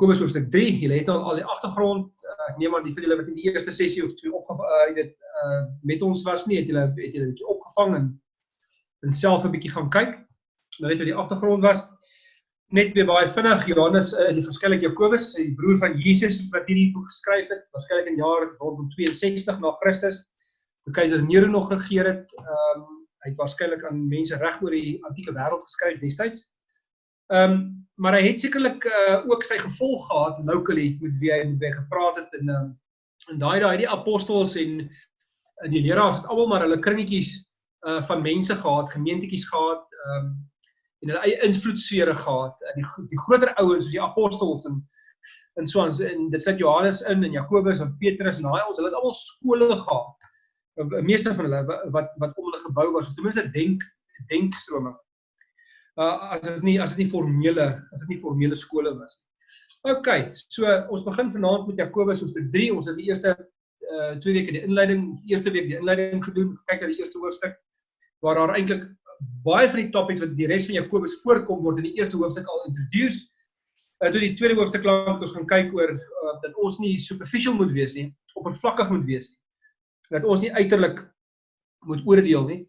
Jakobus hoofstuk 3. Julle het al al die agtergrond. Uh, ek neem aan die vir julle wat in die eerste sessie of twee opge uh dit uh met ons was nie, het julle het julle 'n bietjie opgevang en en self 'n bietjie gaan kyk. Nou weet wat die agtergrond was. Net weer baie vinnig Johannes uh, die verskillik Jakobus, die broer van Jesus wat hierdie boek geskryf het, waarskynlik in jaar rondom 62 na Christus. Toe keiser Nero nog regeer het. Ehm um, hy het waarskynlik aan mense reg oor die antieke wêreld geskryf destyds. Ehm um, maar hy het sekerlik uh, ook sy gevolg gehad locally met wie hy met wie gepraat het en um, en daai daai die apostels en en die leraars het almal maar hulle kringetjies uh van mense gehad, gemeentetjies gehad, ehm um, en hulle eie invloedsfere gehad. En die die groter ouens soos die apostels en en so aan en dit sit Johannes in en Jakobus en Petrus en daai ons, hulle het almal skole gehad. Meeste van hulle wat wat om hulle gebou was, of ten minste denk denkstrome uh, as dit nie as dit nie formele as dit nie formele skole was nie. OK, so ons begin vanaand met Jakobus hoofstuk 3. Ons het die eerste uh twee weke die inleiding, die eerste week die inleiding gedoen, kyk na die eerste hoofstuk waar daar eintlik baie van die topics wat die res van Jakobus voorkom word in die eerste hoofstuk al introduce. Uh toe die tweede hoofstuk lank ons gaan kyk oor uh, dat ons nie superficial moet wees nie, oppervlakkig moet wees nie. Dat ons nie uiterlik moet oordeel nie,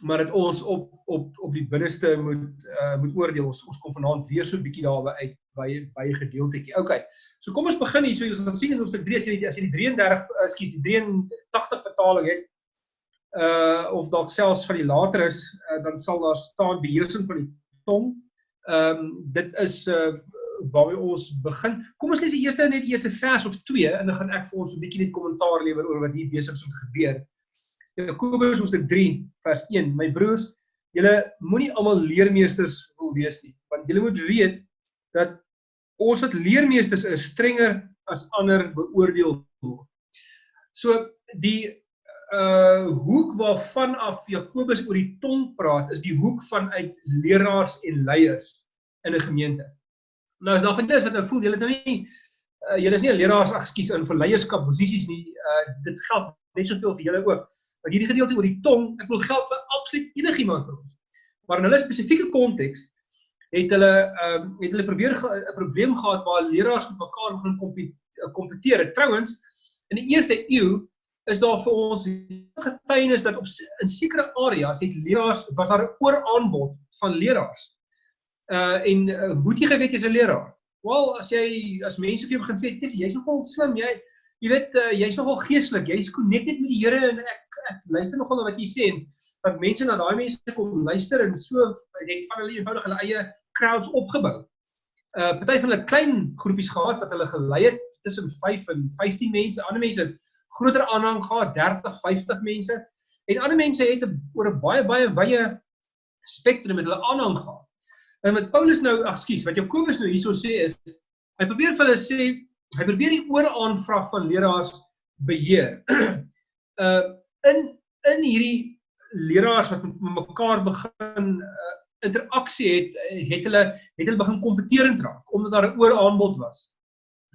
maar dat ons op op op die binneste moet uh moet oordeel. Ons ons kom vanaand weer so 'n bietjie daarby uit by by 'n gedeeltetjie. OK. So kom ons begin hier. So ons gaan sien in hoofstuk 3 as jy as jy die 33 ekskuus die 83 vertaling het uh of dalk selfs van die later is, uh, dan sal daar staan beheersing van die tong. Ehm um, dit is uh waar ons begin. Kom ons lees die eerste net die eerste vers of 2 en dan gaan ek vir ons 'n bietjie net kommentaar lewer oor wat hier besig is om te gebeur. Jakobus hoofstuk 3 vers 1. My broers, julle moenie almal leermeesters wil wees nie, want julle moet weet dat ons wat leermeesters is strenger as ander beoordeel word. So die uh hoek waarvan af Jakobus oor die tong praat is die hoek vanuit leraars en leiers in 'n gemeente. Nou as daar van dis wat nou voel, julle het nou nie uh, julle is nie leraars, ag skus, in vir leierskap posisies nie. Uh dit geld net soveel vir julle ook. Maar hierdie gedeelte oor die tong, ek wil geld vir absoluut enigiemand van ons. Maar in hulle spesifieke konteks het hulle ehm um, het hulle probeer 'n probleem gehad waar leraars met mekaar begin eh, kompeteer. Trouwens, in die eerste eeu is daar vir ons getuienis dat op in sekere areas het leraars was daar 'n ooraanbod van leraars. Uh en uh, hoe het jy geweet jy's 'n leraar? Wel, as jy as mense vir jou begin sê, "Jy's nogal slim, jy jy weet uh, jy's nogal geestelik, jy's connected met die Here en ek ek luister nogal na wat jy sê en dat mense na daai mense kom luister en so het van hulle eenvoudig hulle eie crowds opgebou. Uh party van hulle klein groepies gehad wat hulle gelei het tussen 5 en 15 mense, ander mense groter aanhang gehad, 30, 50 mense en ander mense het oor 'n baie baie wye spektrum met hulle aanhang gehad. En met Paulus nou, ag skus, wat Jakobus nou hierso sê is hy probeer vir hulle sê hy probeer die ooraanvraag van leraars beheer. uh in in hierdie leraars wat met mekaar begin uh, interaksie het, het hulle het hulle begin kompeterend raak omdat daar 'n ooraanbod was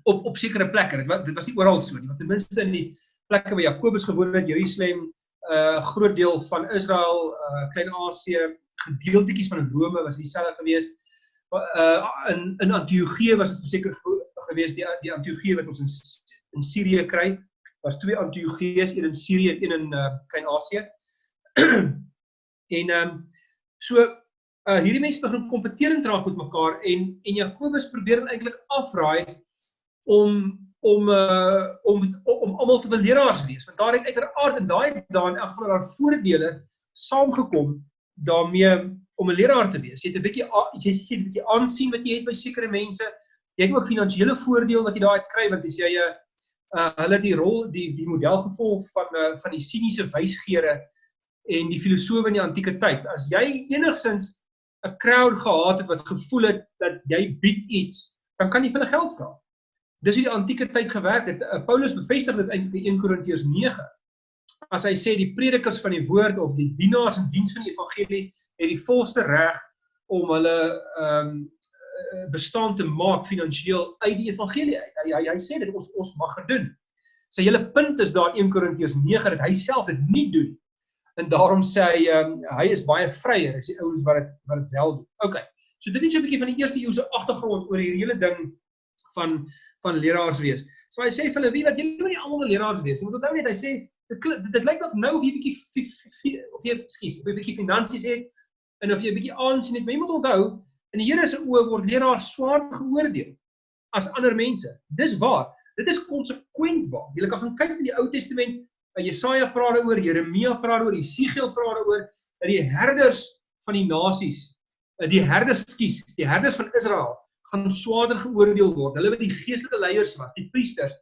op op sekere plekke. Dit was dit was nie oral so nie, want ten minste in die plekke waar Jakobus gewoon het, Jerusalem, 'n uh, groot deel van Israel, uh Klein-Asië, gedeeltetjies van Rome was dieselfde geweest. Uh in in Antiochië was dit verseker gewees die die Antiochië wat ons in in Sirië kry. Daar's twee Antiochië's, een in Sirië en een in uh, Klein-Asië. en ehm um, so uh hierdie mense begin kompeterend raak met mekaar en en Jakobus probeer eintlik afraai om om uh om om almal te wil leraars wees want daar het uiteraard in daai daai in elk geval daar voordele saamgekom daarmee om 'n leraar te wees. Jy het 'n bietjie jy het 'n bietjie aansien wat jy het by sekere mense jy het ook finansiële voordeel wat jy daai kry want as jy 'n uh, uh, hulle die rol die die model gevolg van uh, van die siniese wysgeere en die filosowe in die antieke tyd. As jy enigsins 'n crowd gehad het wat gevoel het dat jy bied iets dan kan jy vir hulle geld vra dis hoe die antieke tyd gewerk het. Uh, Paulus bevestig dit eintlik in 1 Korintiërs 9 as hy sê die predikers van die woord of die dienaars in diens van die evangelie het die volste reg om hulle ehm um, Eh, bestaan te maak finansiëel uit die evangelie uit. Hy hy, hy sê dit ons ons mag dit doen. Sy hele punt is daar 1 Korintiërs 9 dat hy self dit nie doen. En daarom sê hy um, hy is baie vryer as die ouens wat dit wat dit wel doen. OK. So dit is so 'n bietjie van die eerste eeuse agtergrond oor hierdie hele ding van van leraars wees. So hy sê vir hulle, wie wat julle moet nie almal leraars wees. Jy moet onthou net hy sê dit dit, dit lyk dalk nou of jy bietjie of jy skus, 'n bietjie finansies het en of jy bietjie aansien het, maar jy moet onthou in die Here se oë word leraars swaar geoordeel as ander mense. Dis waar. Dit is konsekwent waar. Jy kan gaan kyk in die Ou Testament, Jesaja praat daaroor, Jeremia praat daaroor, Jesegiel praat daaroor dat die herders van die nasies, die herders, skus, die herders van Israel gaan swaarder geoordeel word. Hulle wat die geestelike leiers was, die priesters,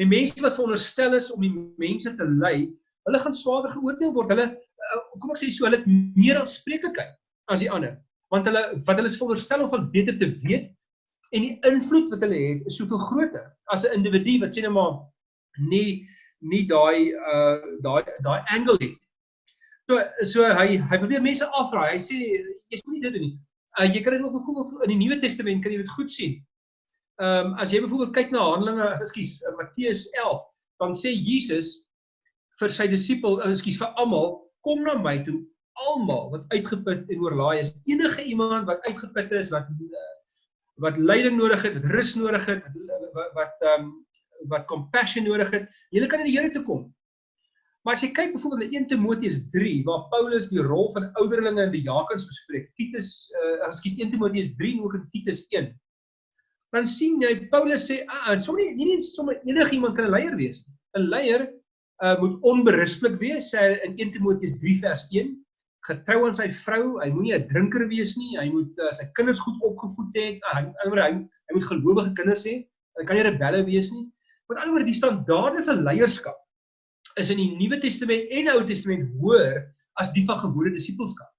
die mense wat veronderstel is om die mense te lei, hulle gaan swaarder geoordeel word. Hulle uh, kom ek sê so, hulle het meer aanspreeklikheid as die ander, want hulle wat hulle is veronderstel om van beter te weet en die invloed wat hulle het is soveel groter as 'n individu wat sê net maar nie nie daai uh daai daai angle het. So so hy hy probeer mense afraai. Hy sê jy's nie dit doen nie. Uh, jy kan dit ook byvoorbeeld in die Nuwe Testament kan jy dit goed sien. Ehm um, as jy byvoorbeeld kyk na Handelinge, ekskuus, in Matteus 11, dan sê Jesus vir sy disipel, ekskuus vir almal, kom na my toe, almal wat uitgeput en oorlaai is. Enige iemand wat uitgeput is, wat wat leiding nodig het, wat rus nodig het, wat wat ehm um, wat compassion nodig het, julle kan in die Here toe kom. Maar as jy kyk byvoorbeeld na 1 Timoteus 3 waar Paulus die rol van ouderlinge in die diakens bespreek, Titus uh ekskuus 1 Timoteus 3 en ook in Titus 1. Dan sien jy Paulus sê, "Ag, ah, sommer nie nie sommer enigiemand kan 'n leier wees nie. 'n Leier uh moet onberispelik wees," sê hy in 1 Timoteus 3 vers 1. Getrou aan sy vrou, hy moenie 'n drinker wees nie. Hy moet uh, sy kinders goed opgevoed het. Uh, hy, hy, hy moet gelowige kinders hê. Hy kan nie rebelle wees nie. Met ander woorde, die standaarde vir leierskap is in die Nuwe Testament en Ou Testament hoër as die van gewone disippelskap.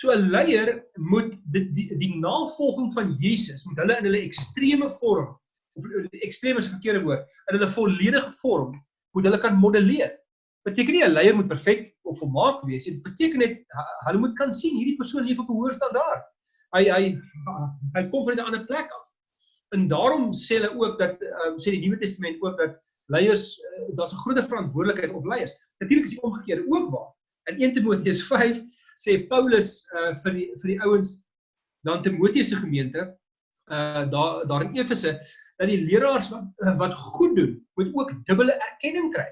So 'n leier moet die, die die navolging van Jesus moet hulle in hulle ekstreme vorm of ekstreme is verkeerde woord, in hulle volledige vorm moet hulle kan modelleer. Beteken nie 'n leier moet perfek of volmaak wees nie. Beteken net hulle moet kan sien hierdie persoon leef op 'n hoër standaard. Hy hy hy kom van 'n ander plek af. En daarom sê hulle ook dat um, sê die Nuwe Testament ook dat leiers uh, daar's 'n groot verantwoordelikheid op leiers. Natuurlik is die omgekeerde ook waar. In 1 Timoteus 5 sê Paulus uh, vir die vir die ouens dan Timoteus se gemeente uh daar daar in Efese dat die leraars wat wat goed doen moet ook dubbele erkenning kry.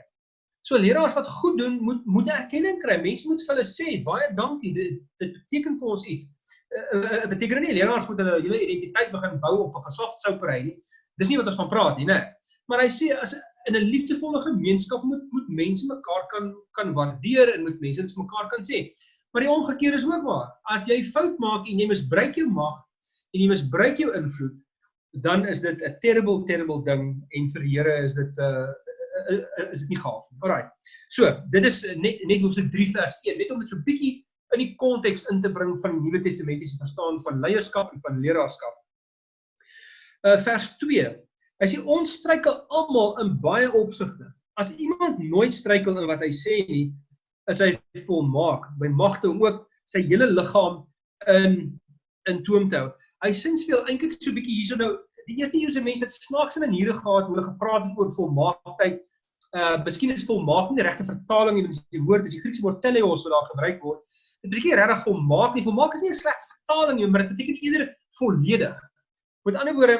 So leraars wat goed doen moet moet erkenning kry. Mense moet vir hulle sê baie dankie. Dit, dit beteken vir ons iets. Uh, uh, beteken nie leraars moet hulle hele identiteit begin bou op 'n gesoft souperry nie. Dis nie wat ons van praat nie, né? Maar hy sê as in 'n liefdevolle gemeenskap moet moet mense mekaar kan kan waardeer en moet mense dit vir mekaar kan sê. Maar die omgekeerde is ook waar. As jy fout maak en jy misbruik jou mag en jy misbruik jou invloed, dan is dit 'n terrible terrible ding en vir die Here is dit 'n uh, is dit nie gaaf nie. Alraai. So, dit is net net hoofstuk 3 vers 1, net om dit so bietjie in die konteks in te bring van die Nuwe Testamentiese verstaan van leierskap en van leraarskap. Uh vers 2 Hy sê ons struikel almal in baie opsigte. As iemand nooit struikel in wat hy sê nie, is hy volmaak by magte om ook sy hele liggaam in in toom te hou. Hy sê speel eintlik so 'n bietjie hierso nou. Die eerste Joodse mense het snaakse maniere gehad hoe hulle gepraat het oor volmaaktheid. Uh miskien is volmaak nie die regte vertaling nie, dis die woord, dis die Griekse woord teleos wat daar gebruik word. Dit beteken regtig volmaak nie. Volmaak is nie 'n slegte vertaling nie, maar dit beteken eerder volledig. Met ander woorde,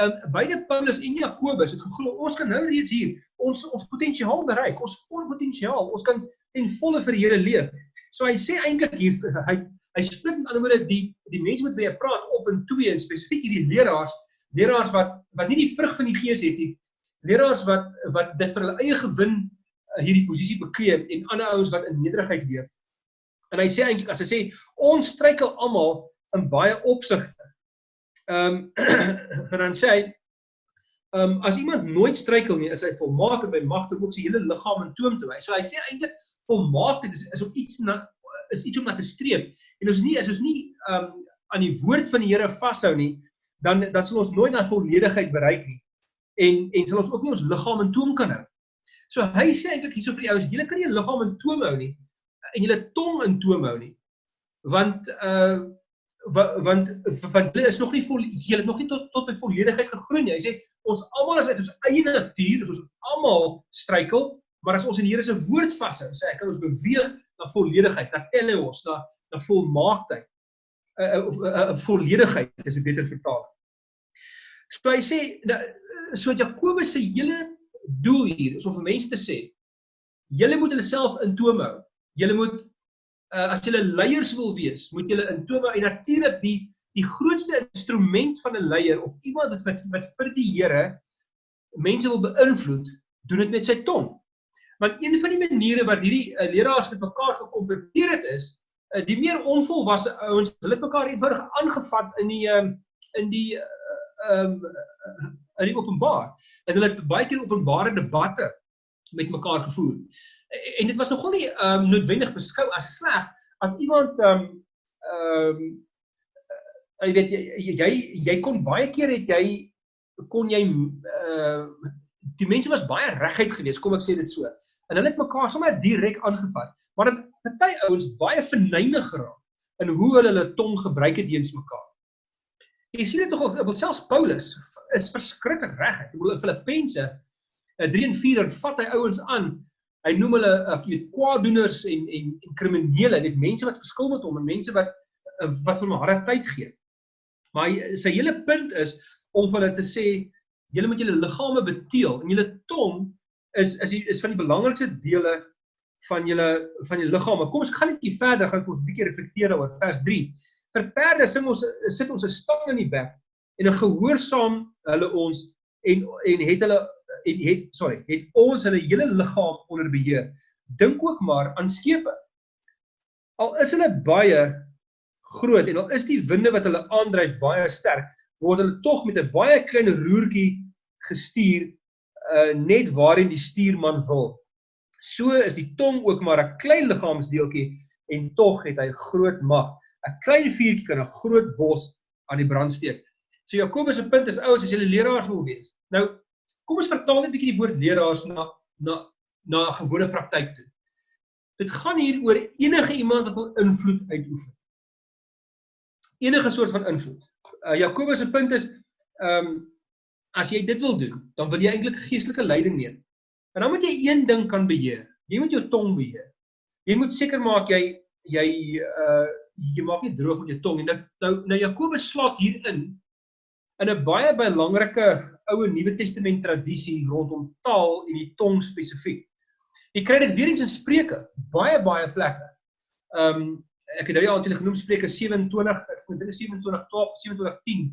um, beide Paulus en Jakobus het geglo ons kan nou reeds hier ons ons potensiaal bereik, ons volle potensiaal, ons kan ten volle vir die Here leef. So hy sê eintlik hier hy hy split met ander woorde die die mense met wie hy praat op in twee en spesifiek hierdie leraars, leraars wat wat nie die vrug van die Gees het nie. Leraars wat wat dit vir hulle eie gewin uh, hierdie posisie bekleed en ander ouens wat in nederigheid leef. En hy sê eintlik as hy sê ons struikel almal in baie opsigte Ehm um, dan sê hy ehm um, as iemand nooit struikel nie, is hy volmaak en by magte om ook sy hele liggaam in toom te wys. So hy sê eintlik volmaak is is op iets na is iets om na te streef. En ons nie is ons nie ehm um, aan die woord van die Here vashou nie, dan dan sal ons nooit na volledigheid bereik nie. En en sal ons ook nie ons liggaam in toom kan hou. So hy sê eintlik hierso vir die ouens, julle kan nie 'n liggaam in toom hou nie en julle tong in toom hou nie. Want uh want want hulle is nog nie vol hulle het nog nie tot tot by volledigheid gegroei nie. Hy sê ons almal is uit ons eie natuur, ons almal struikel, maar as ons in die Here se woord vashou, sê ek kan ons beweeg na volledigheid, na teleos, na na volmaaktheid. 'n uh, uh, uh, uh, volledigheid is 'n beter vertaling. So hy sê so Jakobus se hele doel hier is om vir mense te sê julle moet hulle self in toom hou. Julle moet uh, as julle leiers wil wees, moet julle in toom hou en natuurlik die die grootste instrument van 'n leier of iemand wat wat vir die Here mense wil beïnvloed, doen dit met sy tong. Want een van die maniere wat hierdie uh, leraars met mekaar gekompeteer het is, uh, die meer onvolwasse ouens, hulle het mekaar eenvoudig aangevat in die um, in die ehm um, in die openbaar. En hulle het baie keer openbare debatte met mekaar gevoer. En dit was nogal nie ehm um, noodwendig beskou as sleg as iemand ehm um, ehm um, jy weet jy, jy kon baie keer het jy kon jy uh die mense was baie reguit geweest kom ek sê dit so en hulle het mekaar sommer direk aangevat maar dit party ouens baie verneig geraak in hoe hulle hulle tong gebruik het teens mekaar jy sien dit tog op selfs Paulus is verskriklik reguit in Filippense 3 en 4 vat hy ouens aan. Hy noem hulle ek weet kwaadoeners en en en kriminele. Net mense wat verskil met hom en mense wat wat vir hom harde tyd gee. Maar sy hele punt is om vir hulle te sê julle moet julle liggame beteel en julle tong is is die, is van die belangrikste dele van julle van die liggame. Kom ons gaan net bietjie verder, gaan ons 'n bietjie reflekteer oor vers 3. Vir perde sing ons sit ons 'n stang in die bek en 'n gehoorsaam hulle ons en en het hulle en het sorry, het ons hulle hele liggaam onder beheer. Dink ook maar aan skepe. Al is hulle baie groot en al is die winde wat hulle aandryf baie sterk, word hulle tog met 'n baie klein roertjie gestuur uh net waarheen die stuurman wil. So is die tong ook maar 'n klein liggaamsdeeltjie en tog het hy groot mag. 'n Klein vuurtjie kan 'n groot bos aan die brand steek. So Jakobus se punt is ouens as julle leraars wil wees. Nou kom ons vertaal net 'n bietjie die woord leraars na na na 'n gewone praktyk toe. Dit gaan hier oor enige iemand wat wil invloed uitoefen enige soort van invloed. Uh, Jakobus se punt is ehm um, as jy dit wil doen, dan wil jy eintlik geestelike leiding neem. En dan moet jy een ding kan beheer. Jy moet jou tong beheer. Jy moet seker maak jy jy uh jy maak nie droog met jou tong en nou nou, nou Jakobus slaat hierin in 'n baie belangrike ou Nuwe Testament tradisie rondom taal en die tong spesifiek. Jy kry dit weer eens in Spreuke, baie baie plekke. Ehm um, ek het nou al eintlik genoem Spreuke 27, ek dink dit is 27 12 of 27 10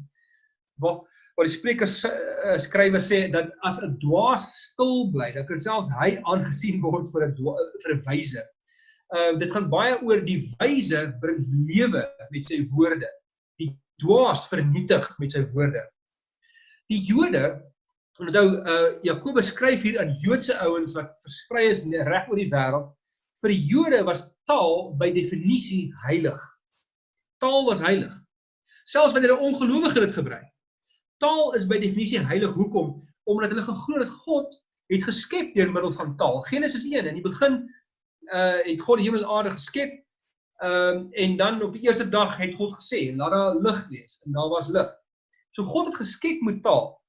waar waar die Spreuke uh, skrywer sê dat as 'n dwaas stil bly, dan kan selfs hy aangesien word vir 'n vir 'n wyse. Ehm uh, dit gaan baie oor die wyse bring lewe met sy woorde. Die dwaas vernietig met sy woorde. Die Jode onthou uh Jakobus skryf hier aan Joodse ouens wat versprei is reg oor die wêreld vir die Jode was taal by definisie heilig. Taal was heilig. Selfs wanneer 'n ongelowige dit gebruik. Taal is by definisie heilig. Hoekom? Omdat hulle geglo het God het geskep deur middel van taal. Genesis 1 in die begin uh het God die hemel en aarde geskep. Ehm um, en dan op die eerste dag het God gesê, laat daar lig wees en daar was lig. So God het geskep met taal.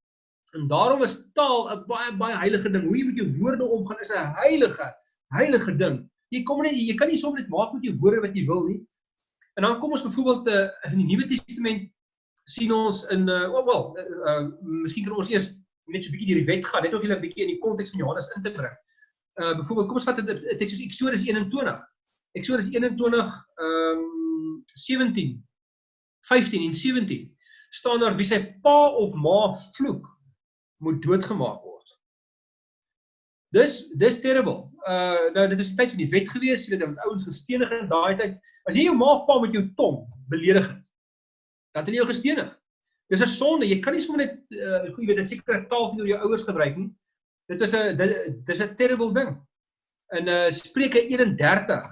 En daarom is taal 'n baie baie heilige ding. Hoe jy met jou woorde omgaan is 'n heilige heilige ding. Jy kom net jy kan nie sommer net maak met jou woorde wat jy wil nie. En dan kom ons byvoorbeeld uh, in die Nuwe Testament sien ons in uh oh wel, uh, uh miskien kan ons eers net so 'n bietjie deur die wet gaan, net of jy 'n bietjie in die konteks van Johannes in te bring. Uh byvoorbeeld kom ons vat 'n teks soos Eksodus 21. Eksodus 21 ehm um, 17 15 en 17 staan daar wie sy pa of ma vloek moet doodgemaak word. Dis dis terrible. Uh nou dit is tyd van die wet gewees, jy weet dat ouens gestenig in daai tyd. As jy jou maagpa met jou tong beledig het, dan het jy jou gestenig. Dis 'n sonde. Jy kan nie sommer net uh jy weet dit seker taal teenoor jou ouers gebruik nie. Dit is 'n dis 'n terrible ding. In uh Spreuke 31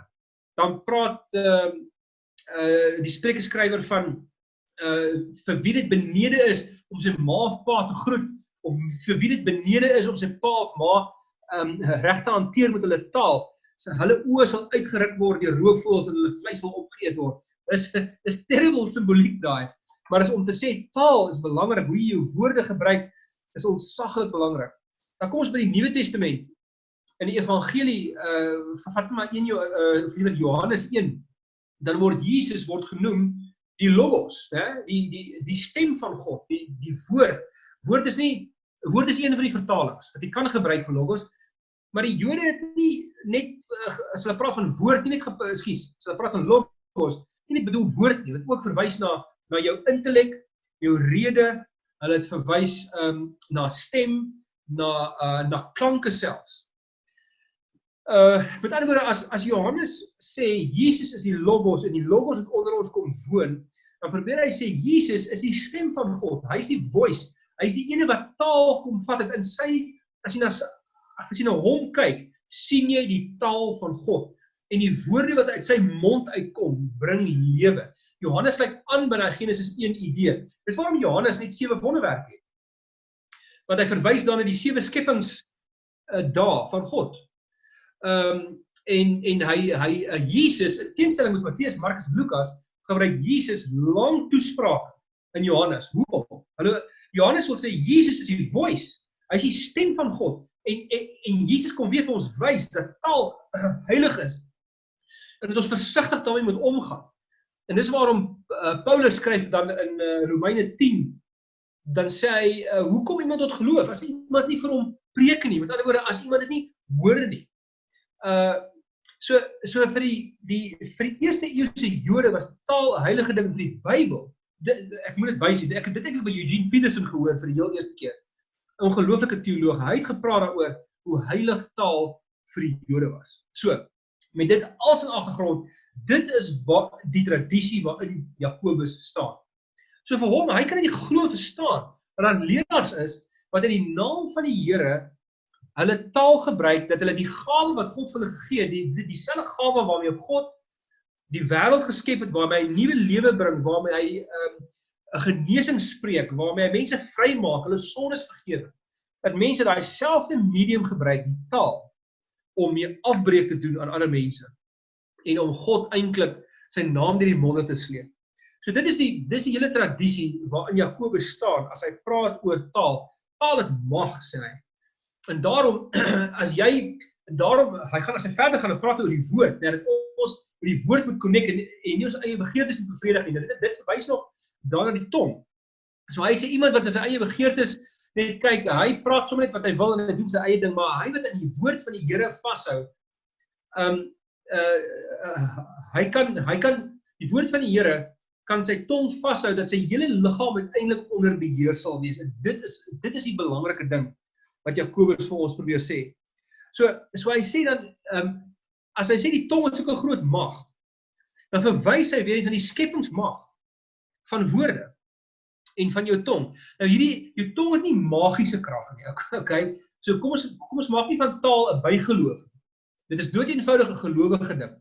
dan praat uh uh die Spreuke skrywer van uh vir wie dit benede is om sy ma of pa te groet of vir wie dit benede is om sy pa of ma um reg te hanteer met hulle taal. So hulle oë sal uitgeruk word deur roofvoëls en hulle vleis sal opgeëet word. Dis dis terrible simboliek daai. Maar is om te sê taal is belangrik, hoe jy jou woorde gebruik is ontsaglik belangrik. Dan kom ons by die Nuwe Testament. In die evangelie uh vat maar een uh liewer Johannes 1, dan word Jesus word genoem die logos, hè, die die die stem van God, die die woord. Woord is nie woord is een van die vertalings wat jy kan gebruik vir logos, maar die Jode het nie net as hulle praat van woord nie net ekskuus, as hulle praat van logos, nie net bedoel woord nie, dit ook verwys na na jou intellek, jou rede, hulle het verwys um na stem, na uh na klanke selfs. Uh met ander woorde as as Johannes sê Jesus is die logos en die logos het onder ons kom woon, dan probeer hy sê Jesus is die stem van God. Hy's die voice. Hy's die ene wat taal kom vat het in sy as jy na as jy na hom kyk, sien jy die taal van God en die woorde wat uit sy mond uitkom bring lewe. Johannes sluit aan by daai Genesis 1 idee. Dis waarom Johannes net sewe wonderwerke het. Want hy verwys dan na die sewe skepings uh, dae van God. Ehm um, en en hy hy uh, Jesus in teenstelling met Matteus, Markus, Lukas gebruik Jesus lang toesprake in Johannes. Hoekom? Hallo Johannes wil sê Jesus is die voice. Hy is die stem van God en en, en Jesus kom weer vir ons wys dat taal heilig is en dat ons versigtig daarmee moet omgaan. En dis waarom uh, Paulus skryf dan in uh, Romeine 10 dan sê hy uh, hoekom iemand tot geloof as iemand nie vir hom preek nie. Met ander woorde as iemand dit nie hoor nie. Uh so so vir die die vir die eerste eeuse Jode was taal 'n heilige ding vir die Bybel. Ek moet dit bysê. Ek het dit eintlik by Eugene Peterson gehoor vir die heel eerste keer. 'n Ongelooflike teoloog. Hy het gepraat daaroor hoe heilig taal vir die Jode was. So, met dit als in agtergrond, dit is wat die tradisie waarin Jakobus staan. So vir hom, hy kan nie glo verstaan dat daar leraars is wat in die naam van die Here hulle taal gebruik dat hulle die gawe wat God vir hulle gegee het, die dieselfde die gawe waarmee God die wêreld geskep het, waarmee hy nuwe lewe bring, waarmee hy 'n um, genesing spreek, waarmee hy mense vrymaak, hulle sondes vergewe. Dat mense daai selfde medium gebruik, die taal om mee afbreek te doen aan ander mense en om God eintlik sy naam deur die monde te sleep. So dit is die dis die hele tradisie waarin Jakobus staan as hy praat oor taal. Taal het mag sê hy. En daarom as jy daarom hy gaan as hy verder gaan praat oor die woord, net dat ons met die woord moet connect en, en nie ons eie begeertes moet bevredig nie. Dit dit verwys nog daarna die tong. So hy sê iemand wat in sy eie begeertes net kyk, hy praat sommer net wat hy wil en hy doen sy eie ding, maar hy wat in die woord van die Here vashou. Um uh, uh hy kan hy kan die woord van die Here kan sy tong vashou dat sy hele liggaam uiteindelik onder beheer sal wees. En dit is dit is die belangrike ding wat Jakobus vir ons probeer sê. So so hy sê dan um as hy sê die tong het so 'n groot mag, dan verwys hy weer eens aan die skepingsmag van woorde en van jou tong. Nou hierdie jou tong het nie magiese krag nie. Okay. So kom ons kom ons maak nie van taal 'n bygeloof nie. Dit is dood eenvoudige gelowige ding.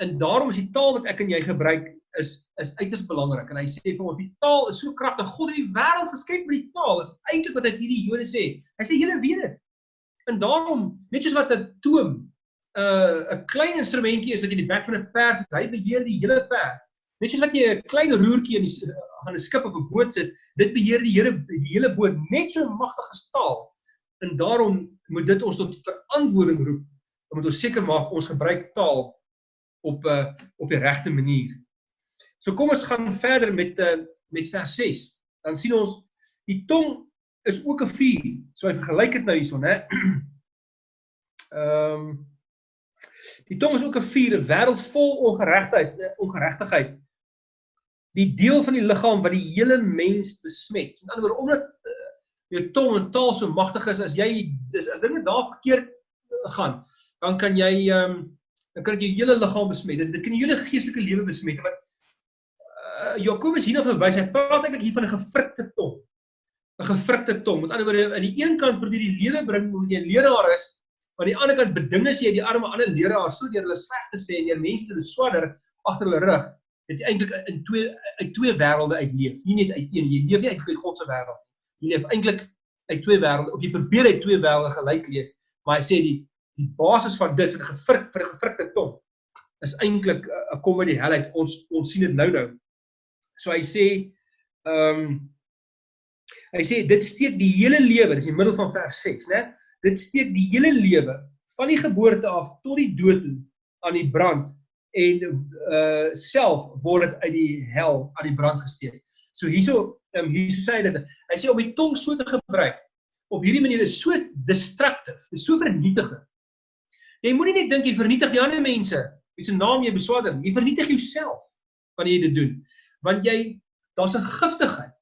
En daarom is die taal wat ek en jy gebruik is is uiters belangrik. En hy sê vir ons die taal is so kragtig. God het die wêreld geskep met die taal. Is eintlik wat hy vir die Jode sê. Hy sê julle weet dit. En daarom net soos wat 'n toom 'n uh, 'n klein instrumentjie is wat jy in die bek van 'n perd het, hy beheer die hele perd. Net soos wat jy 'n klein roertjie in die aan 'n skip of 'n boot sit, dit beheer die Here die hele boot net so magtig as taal. En daarom moet dit ons tot verantwoording roep. Om moet ons seker maak ons gebruik taal op 'n uh, op die regte manier. So kom ons gaan verder met uh, met vers 6. Dan sien ons die tong is ook 'n vuur. So hy vergelyk dit nou hierson, hè. Ehm um, Die tong is ook 'n vuur, 'n wêreld vol ongeregtigheid, eh, ongeregtigheid die deel van die liggaam wat die hele mens besmet. Met ander woorde, omdat uh, jou tong en taal so magtig is, as jy dis as dinge daar verkeerd uh, gaan, dan kan jy ehm um, dan kan dit jou hele liggaam besmet. Dit, dit kan jou hele geestelike lewe besmet. Want uh, Jakobus hierna verwys, hy praat eintlik hier van 'n gefrikte tong. 'n Gefrikte tong. Met ander woorde, aan die een kant probeer die lewe bring omdat jy 'n leraar is, maar aan die ander kant bedinges jy die arme ander leraars so deur hulle sleg te sê en deur mense te beswadder agter hulle rug het jy eintlik in twee uit twee wêrelde uitleef, nie net uit een. Jy leef nie uit God se wêreld nie. Jy leef eintlik uit twee wêrelde of jy probeer uit twee wêrelde gelyk leef. Maar hy sê die die basis van dit vir 'n gefrik vir 'n gefrikte tong is eintlik 'n kom uit die hel uit. Ons ons sien dit nou nou. So hy sê ehm um, hy sê dit steek die hele lewe, dis in die middel van vers 6, né? Dit steek die hele lewe van die geboorte af tot die dood toe aan die brand en uh self word dit uit die hel aan die brand gesteek. So hierso ehm um, hierso sê hy dit. Hy sê om die tong so te gebruik op hierdie manier is so destructive, is so vernietigend. Jy moenie net dink jy vernietig die ander mense, wie se naam jy beswaarder, jy vernietig jouself wanneer jy dit doen. Want jy daar's 'n giftigheid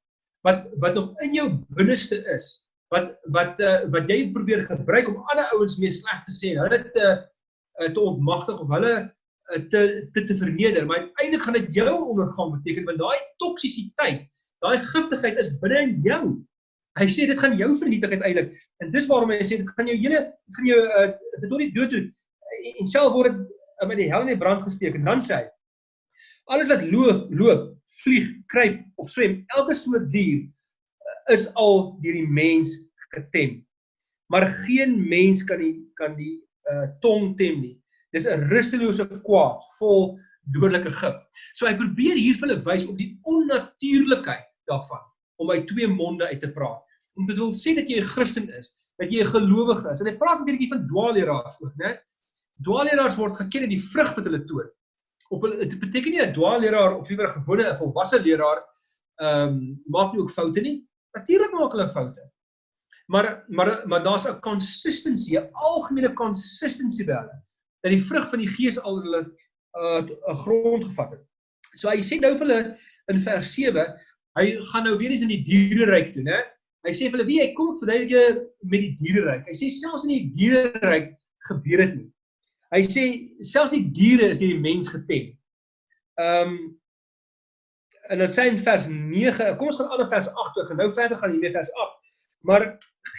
wat wat nog in jou binneste is wat wat uh, wat jy probeer gebruik om ander ouens mee sleg te sê, hulle te uh, te ontmagtig of hulle uh, te te te verneder, maar uiteindelik gaan dit jou ondergang beteken want daai toksisiteit, daai giftigheid is binne in jou. Hy sê dit gaan jou vernietig uiteindelik. En dis waarom hy sê dit gaan jou hele dit gaan jou uh, dit tot die dood toe en self word dit uh, met die hel in die brand gesteek en dan sê hy alles wat loop, loop, vlieg, kruip of swem, elke soort dier uh, is al deur die mens getem. Maar geen mens kan die kan die uh, tong tem nie. Dis 'n rustelose kwaad vol dodelike gif. So hy probeer hier vir hulle wys op die onnatuurlikheid daarvan om uit twee monde uit te praat om dit wil sê dat jy 'n Christen is, dat jy 'n gelowige is. En hy praat net bietjie van dwaalleraars ook, né? Dwaalleraars word geken in die vrug wat hulle toon. Op hulle dit beteken nie 'n dwaalleraar of liewer 'n gewone 'n volwasse leraar ehm um, maak nie ook foute nie. Natuurlik maak hulle foute. Maar maar maar daar's 'n consistency, 'n algemene consistency by hulle dat die vrug van die gees al hulle 'n uh, grond gevat het. So hy sê nou vir hulle in vers 7, hy gaan nou weer eens in die diereryk toe, né? Hy sê vir hulle, "Wie, ek kom ek verduidelik julle met die diereryk." Hy sê selfs in die diereryk gebeur dit nie. Hy sê selfs die diere is deur die mens getem. Ehm um, en dan sê in vers 9, kom ons gaan aan vers 8 toe, nou verder gaan hier vers 8. Maar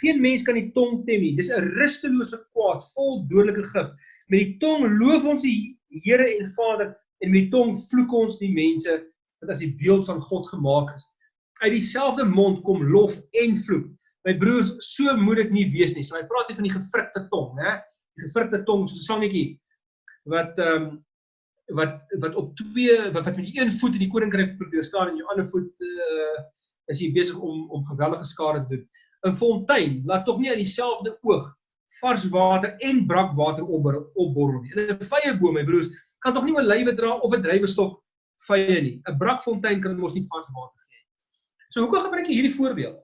geen mens kan die tong tem nie. Dis 'n rustelose kwaad vol dodelike gif. Met die tong loof ons die Here en Vader en met die tong vloek ons die mense wat as die beeld van God gemaak is uit dieselfde mond kom lof en vloek. My broers, so moet dit nie wees nie. So hy praat hier van die gevrikte tong, né? Gevrikte tong soos 'n slangetjie wat ehm um, wat wat op twee wat, wat met die een voet in die koninkryk probeer staan en jou ander voet uh is jy besig om om geweldige skade te doen. 'n Fontein laat tog nie uit dieselfde oog vars water en brakwater opborrel nie. 'n vye boom, my broers, kan tog nie 'n lywe dra of 'n drywestok vye nie. 'n Brakfontein kan mos nie vars water So hoekom gebruik hy hierdie voorbeeld?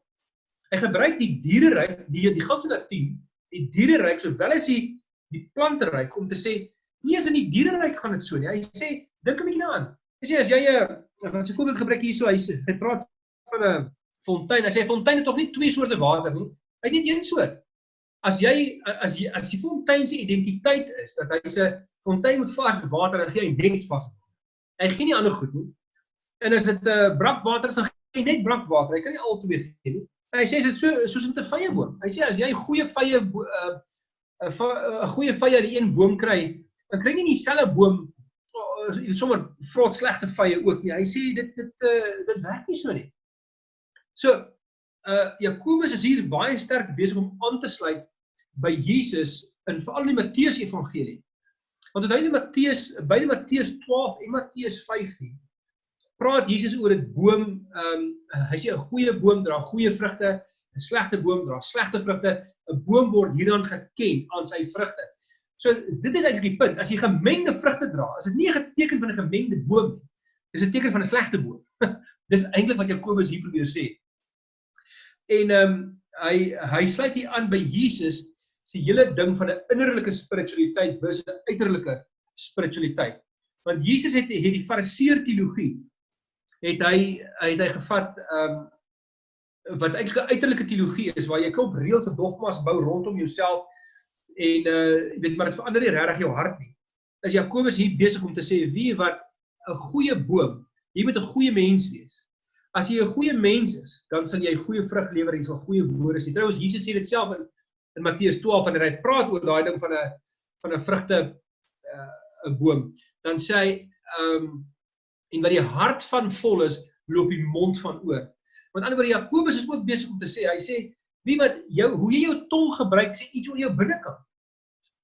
Hy gebruik die diereryk, die die ganse natuur, die diereryk sowel as die die planteryk om te sê nie eens in die diereryk gaan dit so nie. Hy sê dink 'n bietjie daaraan. Hy sê as jy 'n wat 'n voorbeeld gebruik hierso, hy sê hy praat van 'n fontein. Hy sê 'n fontein het tog nie twee soorte water nie. Hy het net een soort. As jy as jy as die fontein se identiteit is dat hy sê fontein moet vars water en gee hy net vars. Hy gee nie ander goed nie. En as dit 'n uh, brakwater is dan hy net brakwater. Hy kan nie al twee gee nie. Hy sê dit so soos met 'n vye boom. Hy sê as jy goeie vye 'n uh, 'n goeie vye uit een boom kry, dan kry jy nie dieselfde boom weet sommer vrot slegte vye ook nie. Hy sê dit dit uh, dit werk nie so nie. So uh Jakobus is hier baie sterk besig om aan te sluit by Jesus in veral die Matteus Evangelie. Want dit hy in Matteus by die Matteus 12 en Matteus 15 praat Jesus oor 'n boom, ehm um, hy sê 'n goeie boom dra goeie vrugte, 'n slegte boom dra slegte vrugte. 'n Boom word hierdan geken aan sy vrugte. So dit is eintlik die punt. As jy gemengde vrugte dra, is dit nie 'n teken van 'n gemengde boom nie. Dis 'n teken van 'n slegte boom. Dis eintlik wat Jakobus hier probeer sê. En ehm um, hy hy sluit hier aan by Jesus se hele ding van 'n innerlike spiritualiteit versus 'n uiterlike spiritualiteit. Want Jesus het het die fariseer teologie het hy het hy gevat ehm um, wat eintlik 'n uiterlike teologie is waar jy klop reëls en dogmas bou rondom jouself en uh jy weet maar dit verander nie regtig jou hart nie. Is Jakobus hier besig om te sê wie wat 'n goeie boom, jy moet 'n goeie mens wees. As jy 'n goeie mens is, dan sal jy goeie vrug lewer en sal goeie woorde sê. Trouwens Jesus sê dit self in in Matteus 12 wanneer hy praat oor daai ding van 'n van 'n vrugte 'n uh, boom, dan sê hy ehm um, en wat die hart van vol is, loop die mond van oor. Want anderswoorde Jakobus is ook besig om te sê, hy sê wie wat jou hoe jy jou tong gebruik sê iets oor jou binnekant.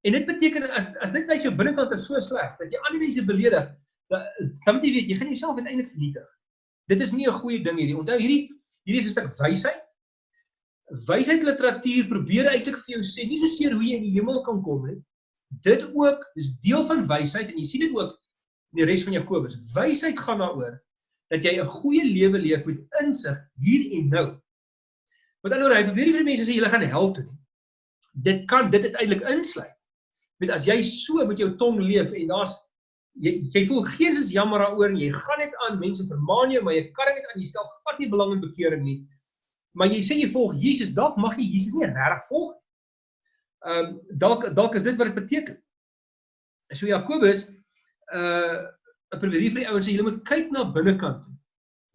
En dit beteken as as dit wys jou binnekant is so sleg dat jy ander mense beledig, dan moet jy weet jy gaan jouself uiteindelik vernietig. Dit is nie 'n goeie ding hierdie. Onthou hierdie hierdie is 'n stuk wysheid. Wysheid literatuur probeer eintlik vir jou sê nie so seer hoe jy in die hemel kan kom nie. Dit ook, dis deel van wysheid en jy sien dit ook in die res van Jakobus. Wysheid gaan daaroor dat jy 'n goeie lewe leef met insig hier en nou. Met ander woorde, hy probeer nie vir mense sê julle gaan hel toe nie. Dit kan dit uiteindelik insluit. Met as jy so met jou tong leef en daar's jy jy voel geens is jammer daaroor en jy gaan net aan mense vermaan jou, maar jy kan dit aan jy stel glad nie belang in bekering nie. Maar jy sê jy volg Jesus, dalk mag jy Jesus nie regtig volg. Ehm um, dalk dalk is dit wat dit beteken. So Jakobus uh 'n probeer vir die ouens sê julle moet kyk na binnekant toe.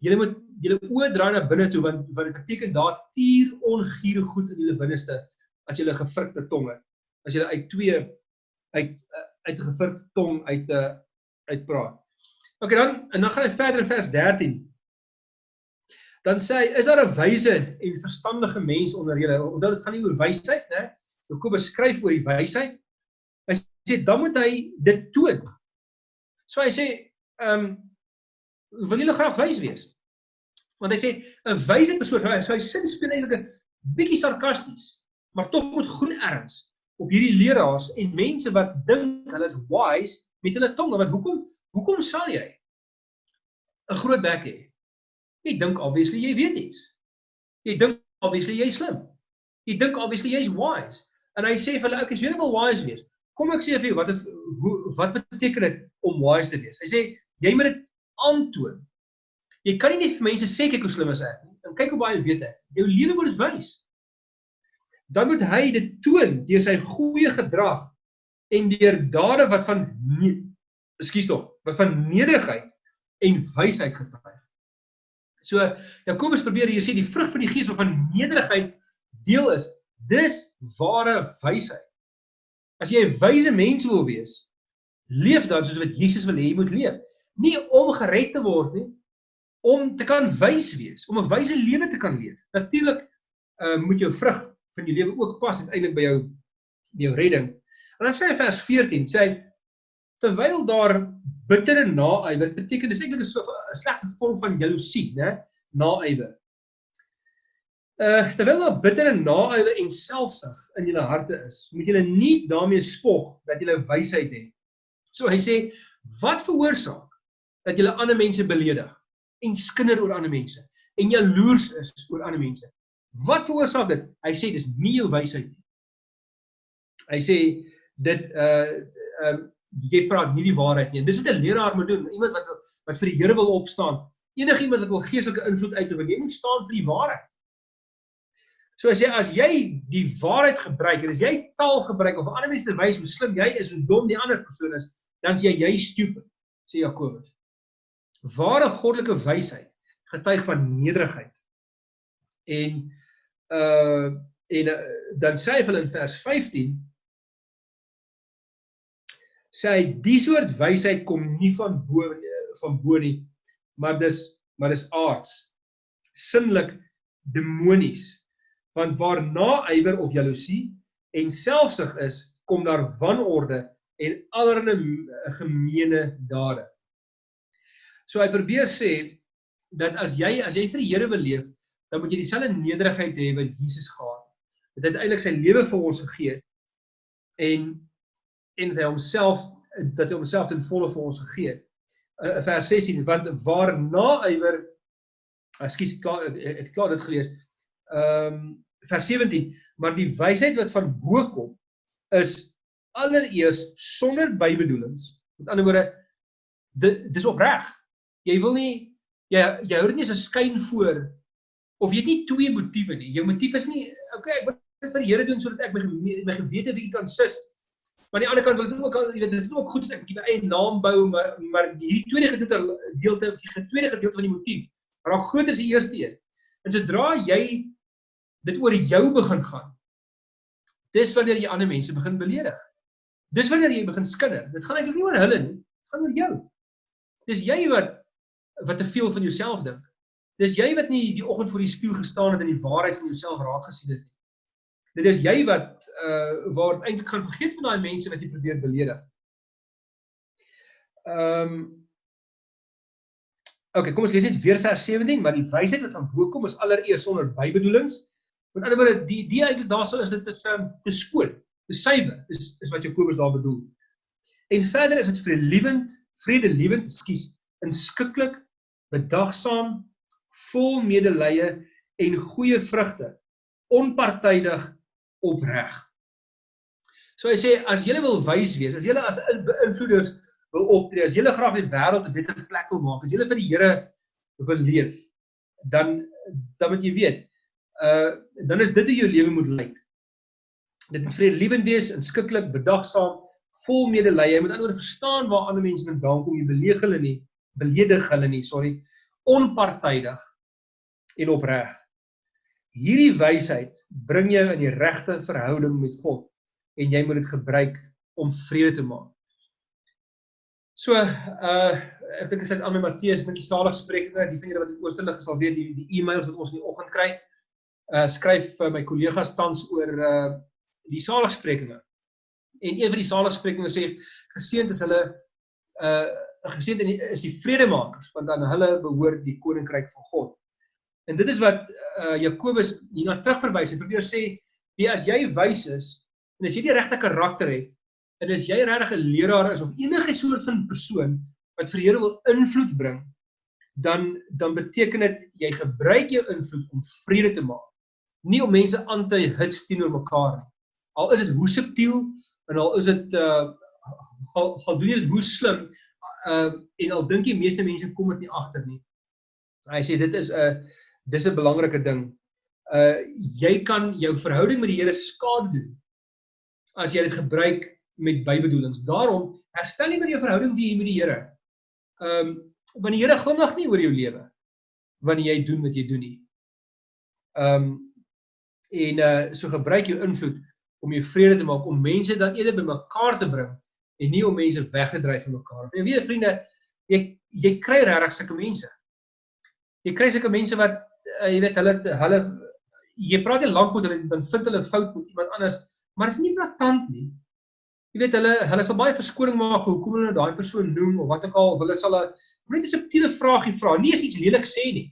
Julle moet julle oë draai na binne toe want wat dit beteken daar tier ongiere goed in julle binneste as julle gevrikte tonge. As julle uit twee uit uit 'n gevrikte tong uit 'n uh, uitpraat. OK dan en dan gaan hy verder in vers 13. Dan sê hy is daar 'n wyse en verstandige mens onder julle? Onthou dit gaan nie oor wysheid, né? Jakobus skryf oor die wysheid. Hy sê dan moet hy dit toon. So hy sê ehm um, wil julle graag wys wees. Want hy sê 'n wyse persoon, so hy sin speel eintlik 'n bietjie sarkasties, maar tog met groen erns op hierdie leraars en mense wat dink hulle is wise met hulle tonge. Want hoekom hoekom sal jy 'n groot bek hê? Jy dink obviously jy weet iets. Jy dink obviously jy's slim. Jy dink obviously jy's wise. En hy sê vir hulle, "Ek is weer wel wise wees." Kom ek sê vir jou, wat is hoe wat beteken dit om wise te wees? Hy sê jy moet dit aantoon. Jy kan nie net vir mense sê kyk hoe slim is ek nie. En kyk hoe baie weet ek. Jou lewe moet dit wys. Dan moet hy dit toon deur sy goeie gedrag en deur dade wat van nee, ekskuus tog, wat van nederigheid en wysheid getuig. So Jakobus probeer hier sê die vrug van die gees wat van nederigheid deel is, dis ware wysheid. As jy 'n wyse mens wil wees, leef dan soos wat Jesus wil hê jy moet leef nie om gered te word nie, om te kan wys wees, om 'n wyse lewe te kan leef. Natuurlik uh moet jou vrug van jou lewe ook pas uiteindelik by jou by jou redding. En dan sê hy vers 14, sê hy terwyl daar bittere naaiwer beteken dis eintlik 'n so 'n slegte vorm van jaloesie, né? Naaiwer. Uh terwyl daar bittere naaiwer en selfsug in julle harte is, moet julle nie daarmee spog dat julle wysheid het. So hy sê wat veroorsaak dat jy ander mense beledig en skinder oor ander mense en jaloers is oor ander mense. Wat veroorsaak dit? Hy sê dis nie jou wysheid nie. Hy sê dit uh ehm uh, jy praat nie die waarheid nie. Dis wat 'n leraar moet doen. Iemand wat wat vir die Here wil opstaan. Enige iemand wat wil geestelike invloed uitoefen, jy moet staan vir die waarheid. So as jy as jy die waarheid gebruik en as jy taal gebruik of ander mense wys hoe slim jy is, hoe dom die ander persoon is, dan is jy jy stupid, sê Jakobus. Ware goddelike wysheid getuig van nederigheid. En uh en uh, dan sê hy hulle in vers 15 sê hy die soort wysheid kom nie van bo van bo nie, maar dis maar dis aards. Sinlik demonies. Want waar naaiwer of jaloesie en selfsug is, kom daar wanorde en allerlei gemeene dade. So hy probeer sê dat as jy as jy vir die Here wil leef, dan moet jy dieselfde nederigheid hê wat Jesus gehad het. Dat hy uiteindelik sy lewe vir ons gegee het en en dat hy homself dat hy homself ten volle vir ons gegee het. Uh, vers 16 want waar naaiwer ekskuus ek klaar ek het klaar dit gelees. Ehm um, vers 17 maar die wysheid wat van bo kom is allereers sonder bybedoelings. Met ander woorde dit dis opreg jy wil nie jy jy dit nie as 'n skyn voor of jy het nie twee motiewe nie. Jou motief is nie okay, ek wil dit vir die Here doen sodat ek my my gewete bietjie kan sis. Maar aan die ander kant wil ek ook al jy weet dit is ook goed as ek 'n bietjie my eie naam bou maar maar hierdie tweede gedeelte deelte die tweede gedeelte van die motief raak groter as die eerste een. En sodra jy dit oor jou begin gaan dis wanneer jy ander mense begin beledig. Dis wanneer jy begin skinder. Dit gaan eintlik nie oor hulle nie, dit gaan oor jou. Dis jy wat wat te veel van jouself dink. Dis jy wat nie die oggend voor die spieël gestaan het en die waarheid van jouself raak gesien het nie. Dit is jy wat uh waar dit eintlik gaan vergeet van daai mense wat jy probeer beledig. Ehm um, okay, kom ons lees net weer vers 17, maar die wysheid wat van bo kom is allereers sonder bybedoelings. Met ander woorde, die die eintlik daarso is dit is um, te skoon, te suiwer, is is wat Jakobus daar bedoel. En verder is dit verliewend, vredelewend, ekskuus, inskikkelik, bedagsaam, vol medelee en goeie vrugte, onpartydig, opreg. So hy sê as jy wil wys wees, as jy as beïnvloeders wil optree, as jy graag die wêreld 'n beter plek wil maak, as jy vir die Here wil leef, dan dan moet jy weet, uh dan is dit hoe jou lewe moet lyk. Dit moet vredelewend wees, inskikkelik, bedagsaam, vol medelee. Jy moet anders verstaan waar ander mense vandaan kom, jy beleeg hulle nie, beledig hulle nie, sorry, onpartydig en opreg. Hierdie wysheid bring jou in die regte verhouding met God en jy moet dit gebruik om vrede te maak. So, uh ek dink as ek aan my Matteus dink die saligsprekinge, die van julle wat in Oosterlig sal weet, die, e-mails wat ons in die oggend kry, uh skryf vir my kollegas tans oor uh die saligsprekinge. En een van die saligsprekinge sê geseënd is hulle uh geseënd is die vredemakers want dan hulle behoort die koninkryk van God. En dit is wat uh Jakobus hierna terugverwys. Hy probeer sê, "Wie as jy wys is en as jy die regte karakter het en as jy regtig 'n leraar is of enige soort van persoon wat vir die Here wil invloed bring, dan dan beteken dit jy gebruik jou invloed om vrede te maak, nie om mense aan te hits teenoor mekaar nie. Al is dit hoe subtiel en al is dit uh al, al doen jy dit hoe slim uh en al dink die meeste mense kom dit nie agter nie. Hy sê dit is 'n uh, dis 'n belangrike ding. Uh jy kan jou verhouding met die Here skade doen as jy dit gebruik met bybedoelings. Daarom herstel nie meer jou verhouding wie jy met die Here. Um want die Here glimlag nie oor jou lewe wanneer jy doen wat jy doen nie. Um en uh so gebruik jou invloed om jou vrede te maak, om mense dan eerder bymekaar te bring en nie om mense weg te dryf van mekaar. En weet vriende, jy jy kry regtig sulke mense. Jy kry sulke mense wat uh, jy weet hulle hulle jy praat jy lank met hulle dan vind hulle fout met iemand anders, maar is nie blaatant nie. Jy weet hulle hulle sal baie verskoning maak vir hoekom hulle daai persoon noem of wat ook al, of hulle sal 'n net 'n subtiele vraagie vra, nie eens iets lelik sê nie.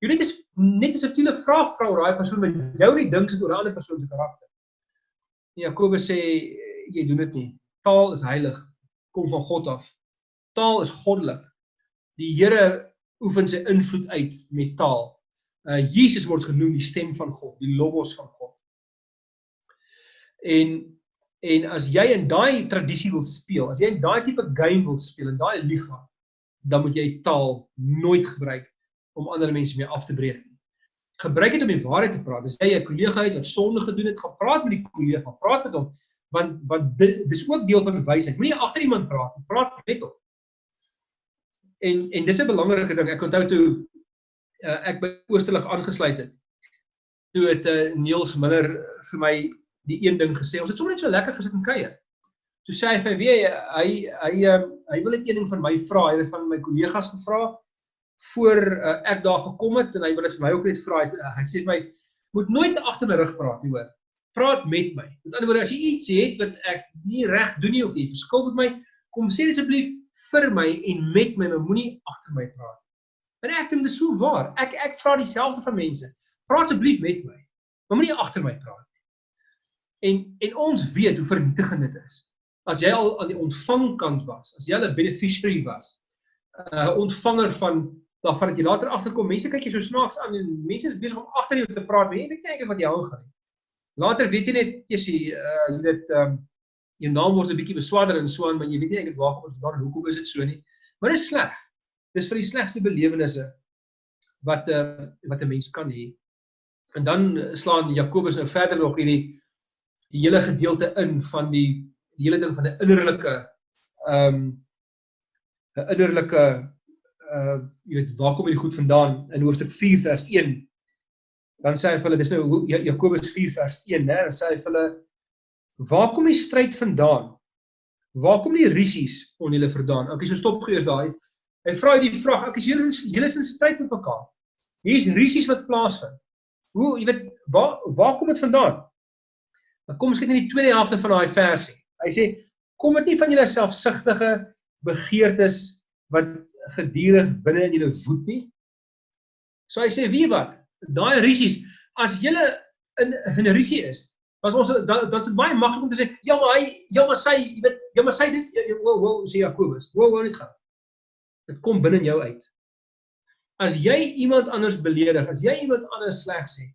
Jy net is net 'n subtiele vraag vra oor daai persoon wat jou nie dink sit oor 'n ander persoon se karakter. Jakobus sê jy doen dit nie. Taal is heilig, kom van God af. Taal is goddelik. Die Here oefen sy invloed uit met taal. Uh Jesus word genoem die stem van God, die logos van God. En en as jy in daai tradisie wil speel, as jy in daai tipe game wil speel in daai liga, dan moet jy taal nooit gebruik om ander mense mee af te breek gebruik dit om die waarheid te praat. As jy 'n kollega het wat sonde gedoen het, gaan praat met die kollega, praat met hom want want dis ook deel van wysheid. Moenie agter iemand praat, praat met hom. En en dis 'n belangrike ding. Ek onthou toe uh, ek by Oosterlig aangesluit het. Toe het uh, Niels Miller vir my die een ding gesê. Ons het sommer net so lekker gesit en kuier. Toe sê hy vir my, "Wie hy hy hy, um, hy wil net een ding van my vra. Hy het van my kollegas gevra voor uh, ek daar gekom het en hy wil dit vir my ook net vra uh, hy sê vir my moet nooit agter my rug praat nie hoor praat met my. Met ander woorde as jy iets het wat ek nie reg doen nie of jy verskil met my kom sê asseblief vir my en met my maar moenie agter my praat. En ek dink dit is so waar. Ek ek vra dieselfde van mense. Praat asseblief met my maar moenie agter my praat en en ons weet hoe vernietigend dit is. As jy al aan die ontvangkant was as jy 'n beneficiary was 'n uh, ontvanger van daarvan dat jy later agterkom, mense kyk jy so snaaks aan en mense is besig om agter jou te praat, maar jy weet nie eintlik wat jy aangaan nie. Later weet jy net eers jy uh jy weet ehm um, jou naam word 'n bietjie beswaarder en so aan, maar jy weet nie eintlik waar kom dit vandaan en hoekom is dit so nie. Maar dit is sleg. Dis vir die slegste belewennisse wat 'n uh, wat 'n mens kan hê. En dan slaan Jakobus nou verder nog hierdie die hele gedeelte in van die die hele ding van 'n innerlike ehm um, 'n innerlike uh jy weet waar kom hierdie goed vandaan in hoofstuk 4 vers 1 dan sê hy vir hulle dis nou Jakobus 4 vers 1 né dan sê hy vir hulle waar kom die stryd vandaan? Waar kom die risies on julle vandaan? Okay so stop gees daai. Hy vra die vraag ek is julle julle is in stryd met mekaar. Hier's risies wat plaasvind. Hoe jy weet waar waar kom dit vandaan? Dan kom ons kyk na die tweede helfte van daai versie. Hy sê kom dit nie van julle selfsugtige begeertes wat gedurig binne in julle voet nie. So hy sê wie wat? Daai risies as julle in 'n risie is Dan ons dan dan is dit baie maklik om te sê, ja maar hy, ja maar sy, jy weet, ja maar sy dit wow wow sê Jakobus. Wow wow net gaan. Dit kom binne jou uit. As jy iemand anders beledig, as jy iemand anders sleg sê,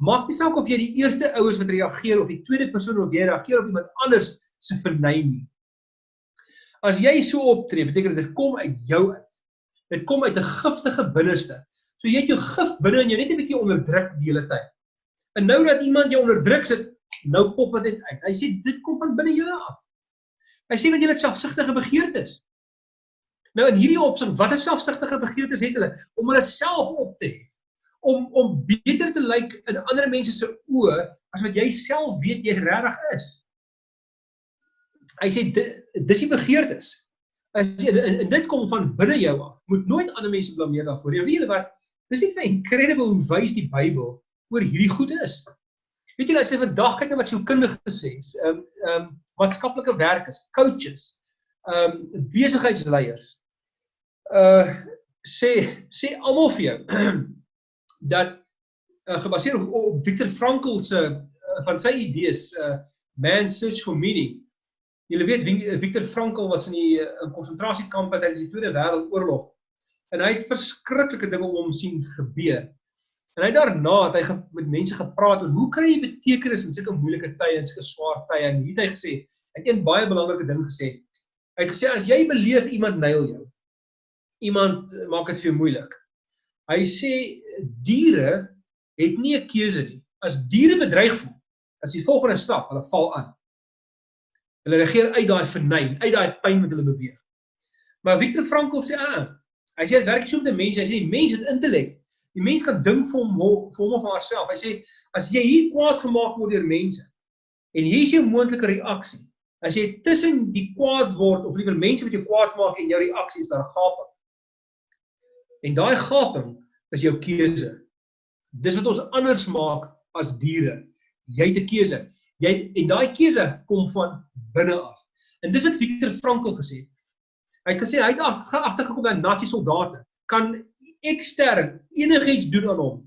maak nie saak of jy die eerste ouers wat reageer of die tweede persoon wat reageer op iemand anders se verneem nie. As jy so optree, beteken dit dit kom uit jou uit. Dit kom uit 'n giftige binneste. So jy het jou gif binne en jy net 'n bietjie onderdruk die hele tyd. En nou dat iemand jou onderdruk sit, nou pop dit uit. Hy sê dit kom van binne jou af. Hy sê want jy het selfsugtige begeertes. Nou in hierdie opsig, watter selfsugtige begeertes het hulle om hulle self op te hef? Om om beter te lyk in ander mense se oë as wat jy self weet jy regtig is. Hy sê dis die begeertes. As jy en, en dit kom van binne jou af. Moet nooit ander mense blameer daarvoor. Jy weet wat Dis net vir incredible hoe wys die Bybel oor hierdie goed is. Weet julle as jy vandag kyk na wat sielkundige sê, ehm um, ehm um, maatskaplike werkers, coaches, ehm um, besigheidsleiers. Uh sê sê almal vir jou dat uh, gebaseer op, op Viktor Frankl se uh, van sy idees uh man search for meaning. Julle weet Viktor Frankl was in die uh, konsentrasiekamp tydens die Tweede Wêreldoorlog en hy het verskriklike dinge om hom sien gebeur. En hy daarna het hy met mense gepraat oor hoe kry jy betekenis in sulke moeilike tye en sulke swaar tye en hier het hy gesê, hy het een baie belangrike ding gesê. Hy het gesê as jy beleef iemand nail jou, iemand maak dit vir jou moeilik. Hy sê diere het nie 'n keuse nie. As diere bedreig voel, as die volgende stap, hulle val aan. Hulle reageer uit daai vernyn, uit daai pyn wat hulle beweeg. Maar Viktor Frankl sê, "Ah, Hy sê dit werk so met 'n mens, hy sê die mens het intellek. Die mens kan dink vir hom vir hom of haarself. Hy sê as jy hier kwaad gemaak word deur mense en hier is jou moontlike reaksie. As jy tussen die kwaad word of liewer mense wat jou kwaad maak en jou reaksie is daar 'n gaping. En daai gaping is jou keuse. Dis wat ons anders maak as diere. Jy het 'n keuse. Jy en daai keuse kom van binne af. En dis wat Viktor Frankl gesê het. Hy het gesê hy het agtergekom dat nazi soldate kan ekstern enigiets doen aan hom.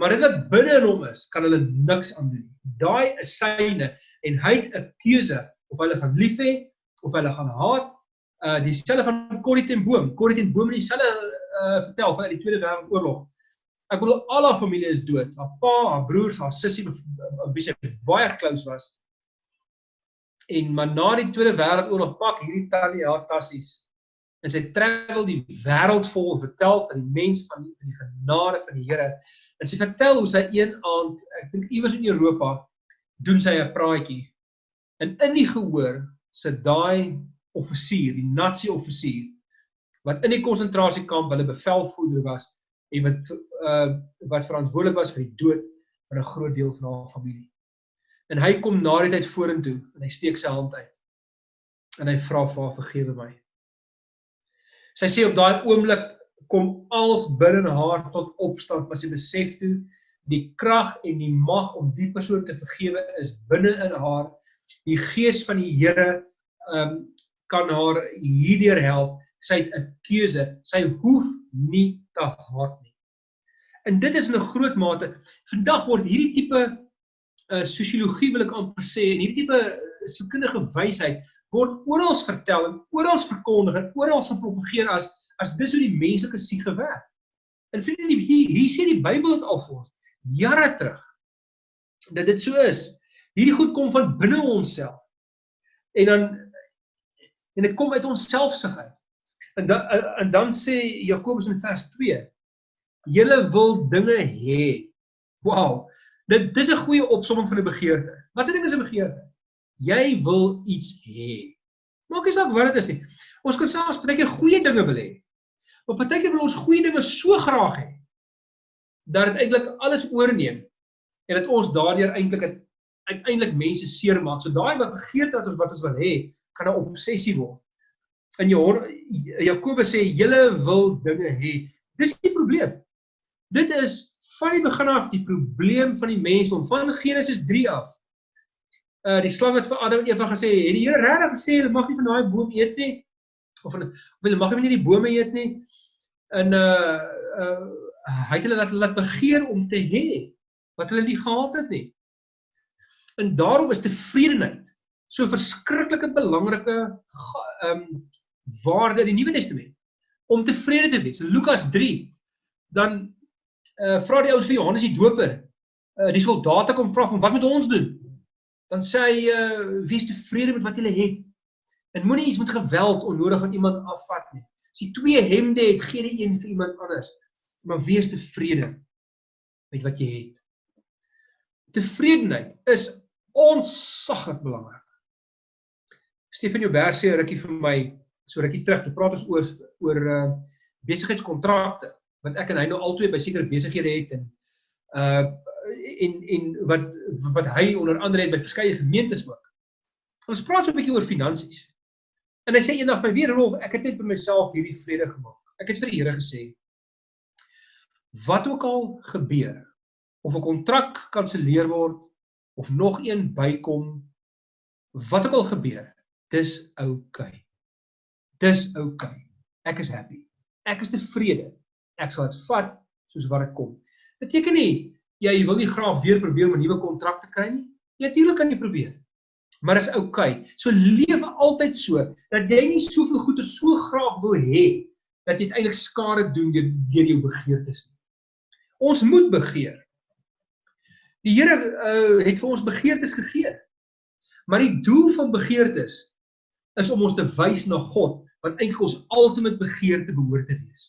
Maar dit wat binne in hom is, kan hulle niks aan doen. Daai is syne en hy het 'n keuse of hulle gaan lief hê of hulle gaan haat. Uh dieselfde van Corrie ten Boom. Corrie ten Boom het dieselfde uh vertel van die Tweede Wêreldoorlog. Ek bedoel al haar familie is dood. Haar pa, haar broers, haar sussie wie sy baie close was. En maar na die Tweede Wêreldoorlog pak hierdie tannie haar tassies en sy travel die wêreld vol vertel van die mens van die, van die genade van die Here. En sy vertel hoe sy een aand, ek dink iewers in Europa, doen sy 'n praatjie. En in die gehoor sit daai offisier, die Nazi offisier wat in die konsentrasiekamp hulle bevelvoerder was en wat uh wat verantwoordelik was vir die dood van 'n groot deel van haar familie. En hy kom na die tyd vorentoe en hy steek sy hand uit. En hy vra vir haar vergewe my. Sy sê op daai oomblik kom als binne haar tot opstand, maar sy besef toe die krag en die mag om die persoon te vergewe is binne in haar. Die gees van die Here ehm um, kan haar hierdeur help. Sy het 'n keuse. Sy hoef nie te haat nie. En dit is in 'n groot mate vandag word hierdie tipe uh sosiologie wil ek amper sê en hierdie tipe sielkundige wysheid word oral vertel en oral verkondig en oral gepropageer as as dis hoe die menslike siege werk. En vriende, hier hier sê die Bybel dit al vir ons jare terug dat dit so is. Hierdie goed kom van binne onsself. En dan en dit kom uit ons selfsug uit. En dan en dan sê Jakobus in vers 2: Julle wil dinge hê. Wow. Dit dis 'n goeie opsomming van 'n begeerte. Wat se ding is 'n begeerte? jy wil iets hê. Maak nie saak wat dit is nie. Ons kan selfs baie keer goeie dinge wil hê. Maar baie keer wil ons goeie dinge so graag hê dat dit eintlik alles oorneem en dat ons daardeur eintlik uiteindelik mense seermaak. So daai wat begeerte wat ons wat ons wil hê, kan 'n obsessie word. In Jakobus sê julle wil dinge hê. Dis die probleem. Dit is van die begin af die probleem van die mens om van Genesis 3 af uh die slang het vir Adam en Eva gesê, het die Here regtig gesê hulle mag nie van daai boom eet nie? Of hulle of hulle mag nie die bome eet nie? En uh uh hy het hulle laat laat begeer om te hê wat hulle nie gehad het nie. En daarom is tevredenheid so verskriklike belangrike ehm um, waarde in die Nuwe Testament om tevrede te wees. Lukas 3 dan uh, vra die ouens vir Johannes die Doper. Uh, die soldate kom vra van wat moet ons doen? Dan sê hy uh, wees tevrede met wat jy het. En moenie iets met geweld onnodig van iemand afvat nie. As jy twee hemde het, gee die een vir iemand anders. Maar wees tevrede met wat jy het. Tevredenheid is onsaglik belangrik. Stefan Joubert sê rukkie vir my so rukkie terug, toe praat ons oor oor uh besigheidskontrakte wat ek en hy nou albei by sekere besighede het en uh en en wat wat hy onder andere het by verskeie gemeentes ook. Ons praat so 'n bietjie oor finansies. En hy sê eendag vir weer Rolf, ek het net by myself hierdie vrede gemaak. Ek het vir die Here gesê wat ook al gebeur of 'n kontrak kanselleer word of nog een bykom wat ook al gebeur, dis oukei. Okay. Dis oukei. Okay. Ek is happy. Ek is tevrede. Ek sal dit vat soos wat dit kom. Beteken nie jy wil nie graag weer probeer om 'n nuwe kontrak te kry nie? Ja, natuurlik kan jy probeer maar is oukei. Okay. So lewe altyd so dat jy nie soveel goeie so graag wil hê dat jy eintlik skade doen deur deur jou begeertes nie. Ons moet begeer. Die Here uh, het vir ons begeertes gegee. Maar die doel van begeertes is om ons te wys na God wat eintlik ons ultimate begeerte behoort te wees.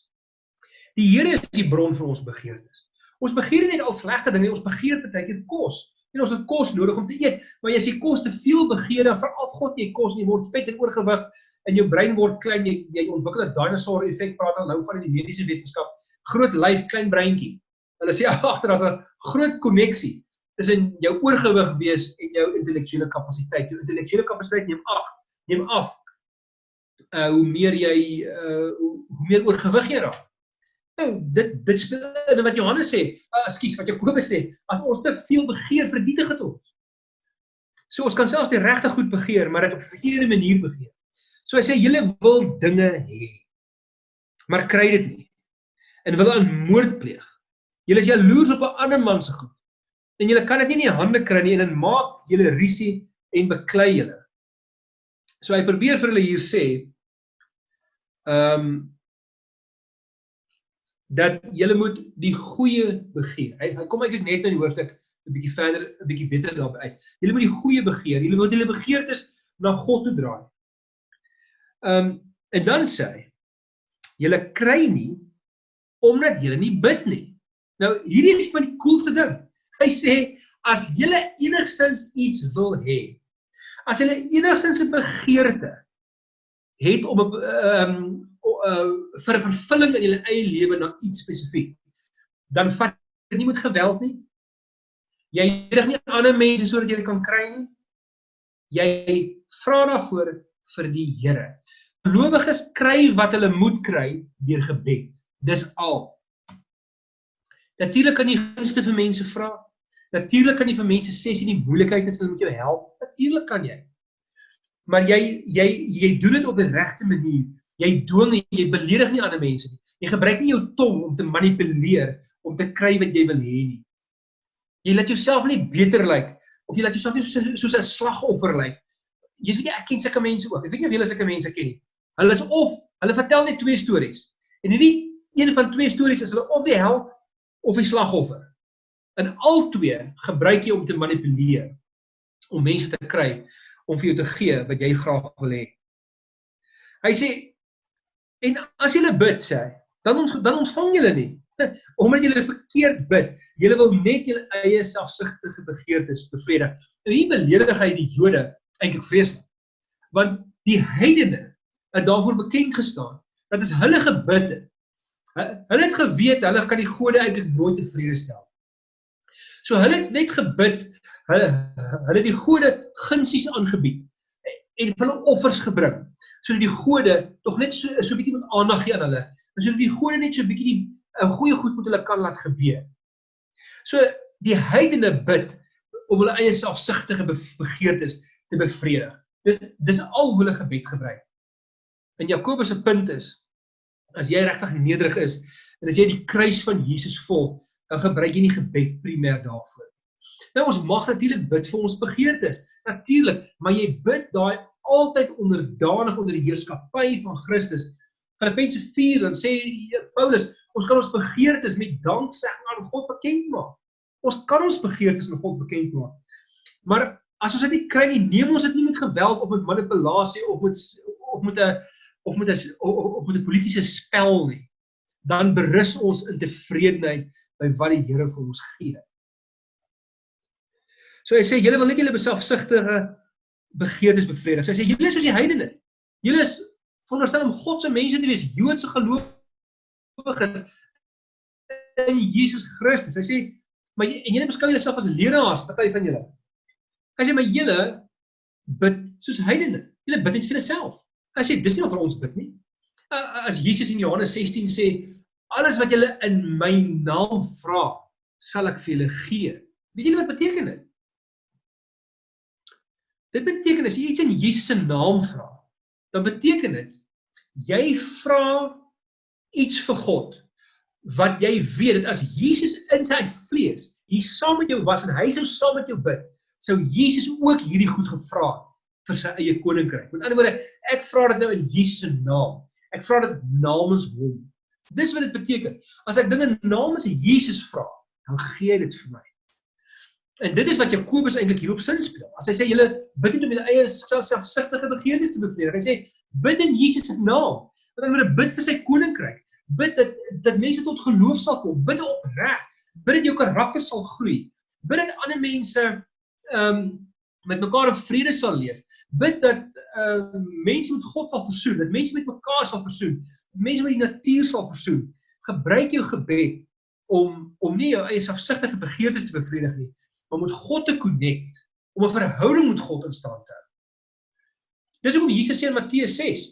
Die Here is die bron van ons begeertes. Ons begeer net al slegte dinge, ons begeer baie keer kos. En ons het kos nodig om te eet, maar as jy kos te veel begeer, dan veral God jy kos en jy word vet en oorgewig en jou brein word klein, jy jy ontwikkel 'n dinosaur effek, praat al nou van in die mediese wetenskap. Groot lyf, klein breintjie. Hulle sê agter as 'n groot koneksie tussen jou oorgewig wees en jou intellektuele kapasiteit. Jou intellektuele kapasiteit neem af, neem af. Uh hoe meer jy uh hoe, hoe meer oorgewig jy raak. Nou, dit dit speel in wat Johannes sê, uh, ekskuus, wat Jakobus sê, as ons te veel begeer, vernietig dit ons. So ons kan selfs die regte goed begeer, maar dit op 'n verkeerde manier begeer. So hy sê julle wil dinge hê, maar kry dit nie. En wil aan moord pleeg. Julle is jaloers op 'n ander man se goed. En julle kan dit nie in die hande kry nie en dit maak julle risie en beklei julle. So hy probeer vir hulle hier sê, ehm um, dat julle moet die goeie begeer. Hy, hy kom eintlik net in die hoofstuk 'n bietjie verder, 'n bietjie beter daarby uit. Julle moet die goeie begeer. Julle moet julle begeertes na God toe draai. Ehm um, en dan sê hy julle kry nie omdat julle nie bid nie. Nou hierdie is van die coolste ding. Hy sê as julle enigsins iets wil hê, as julle enigsins 'n begeerte het om 'n ehm um, uh vir vervulling in julle eie lewe na iets spesifiek, dan vat dit nie met geweld nie. Jy rig nie ander mense sodat jy dit kan kry nie. Jy vra daarvoor vir die Here. Gelowiges kry wat hulle moet kry deur gebed. Dis al. Natuurlik kan jy gunste vir mense vra. Natuurlik kan jy vir mense sê jy in moeilikheid is, hulle moet jou help. Natuurlik kan jy. Maar jy jy jy doen dit op die regte manier Jy dwing en jy beledig nie ander mense nie. Jy gebruik nie jou tong om te manipuleer om te kry wat jy wil hê nie. Jy laat jouself nie beter lyk of jy laat jouself nie soos soos 'n slagoffer lyk. Jy weet jy ek ken sulke mense ook. Ek weet nie of julle sulke mense ken nie. Hulle is of hulle vertel net twee stories. En hierdie een van twee stories is hulle of die held of die slagoffer. In al twee gebruik jy om te manipuleer om mense te kry om vir jou te gee wat jy graag wil hê. Hy sê En as jy bid sê, dan ons dan ontvang jy nie. Omdat jy verkeerd bid. Jy wil net jou eie selfsugtige begeertes bevredig. En hier beledig hy die Jode eintlik vreeslik. Want die heidene het daarvoor bekend gestaan dat as hulle gebid het, hulle het geweet hulle kan die gode eintlik nooit tevrede stel. So hulle het net gebid, hulle hulle die gode gunsies aangebied en hulle offers gebring sodat die gode tog net so so 'n bietjie met aandag gee aan hulle en sodat die gode net so 'n bietjie die 'n goeie goed met hulle kan laat gebeur. So die heidene bid om hulle eie selfsugtige begeertes te bevredig. Dis dis al hoe hulle gebed gebruik. En Jakobus se punt is as jy regtig nederig is en as jy die kruis van Jesus volg, dan gebruik jy nie gebed primêr daarvoor. Nou ons mag natuurlik bid vir ons begeertes. Natuurlik, maar jy bid daai altyd onderdanig onder die heerskappy van Christus. Filippense 4 dan sê Paulus, ons kan ons begeertes met danksegging aan God bekend maak. Ons kan ons begeertes aan God bekend maak. Maar as ons dit nie kry nie, neem ons dit nie met geweld of met manipulasie of met of met 'n of met 'n of met 'n politieke spel nie. Dan berus ons in tevredenheid by wat die Here vir ons gee. So hy sê julle wil net julle beselfsugtige begeertes bevredig. So hy sê julle is soos die heidene. Julle is veronderstel om God se mense te wees, Joodse gelowiges in Jesus Christus. Hy sê maar en julle beskou julleself as leraars, party van julle. Hy sê maar julle bid soos heidene. Julle bid net vir jouself. Hy sê dis nie vir ons bid nie. As Jesus in Johannes 16 sê alles wat julle in my naam vra, sal ek vir julle gee. Weet julle wat beteken dit? Dit beteken as jy iets in Jesus se naam vra, dan beteken dit jy vra iets vir God wat jy weet dat as Jesus in sy vlees hier saam met jou was en hy sou saam met jou bid, sou Jesus ook hierdie goed gevra vir sy eie koninkryk. Met ander woorde, ek vra dit nou in Jesus se naam. Ek vra dit namens hom. Dis wat dit beteken. As ek dinge namens Jesus vra, dan gee hy dit vir my. En dit is wat Jakobus eintlik hierop sin speel. As hy sê julle bid nie om julle eie selfsugtige begeertes te bevredig. Hy sê bid in Jesus se naam. Met ander woorde bid vir sy koninkryk. Bid dat dat mense tot geloof sal kom. Bid opreg. Bid dat jou karakter sal groei. Bid dat ander mense ehm um, met mekaar in vrede sal leef. Bid dat ehm uh, mense met God sal versoen, dat mense met mekaar sal versoen, mense met die natuur sal versoen. Gebruik jou gebed om om nie jou eie selfsugtige begeertes te bevredig nie, om met God te connect, om 'n verhouding met God in stand te hou. Dis hoekom Jesus sê in Matteus 6,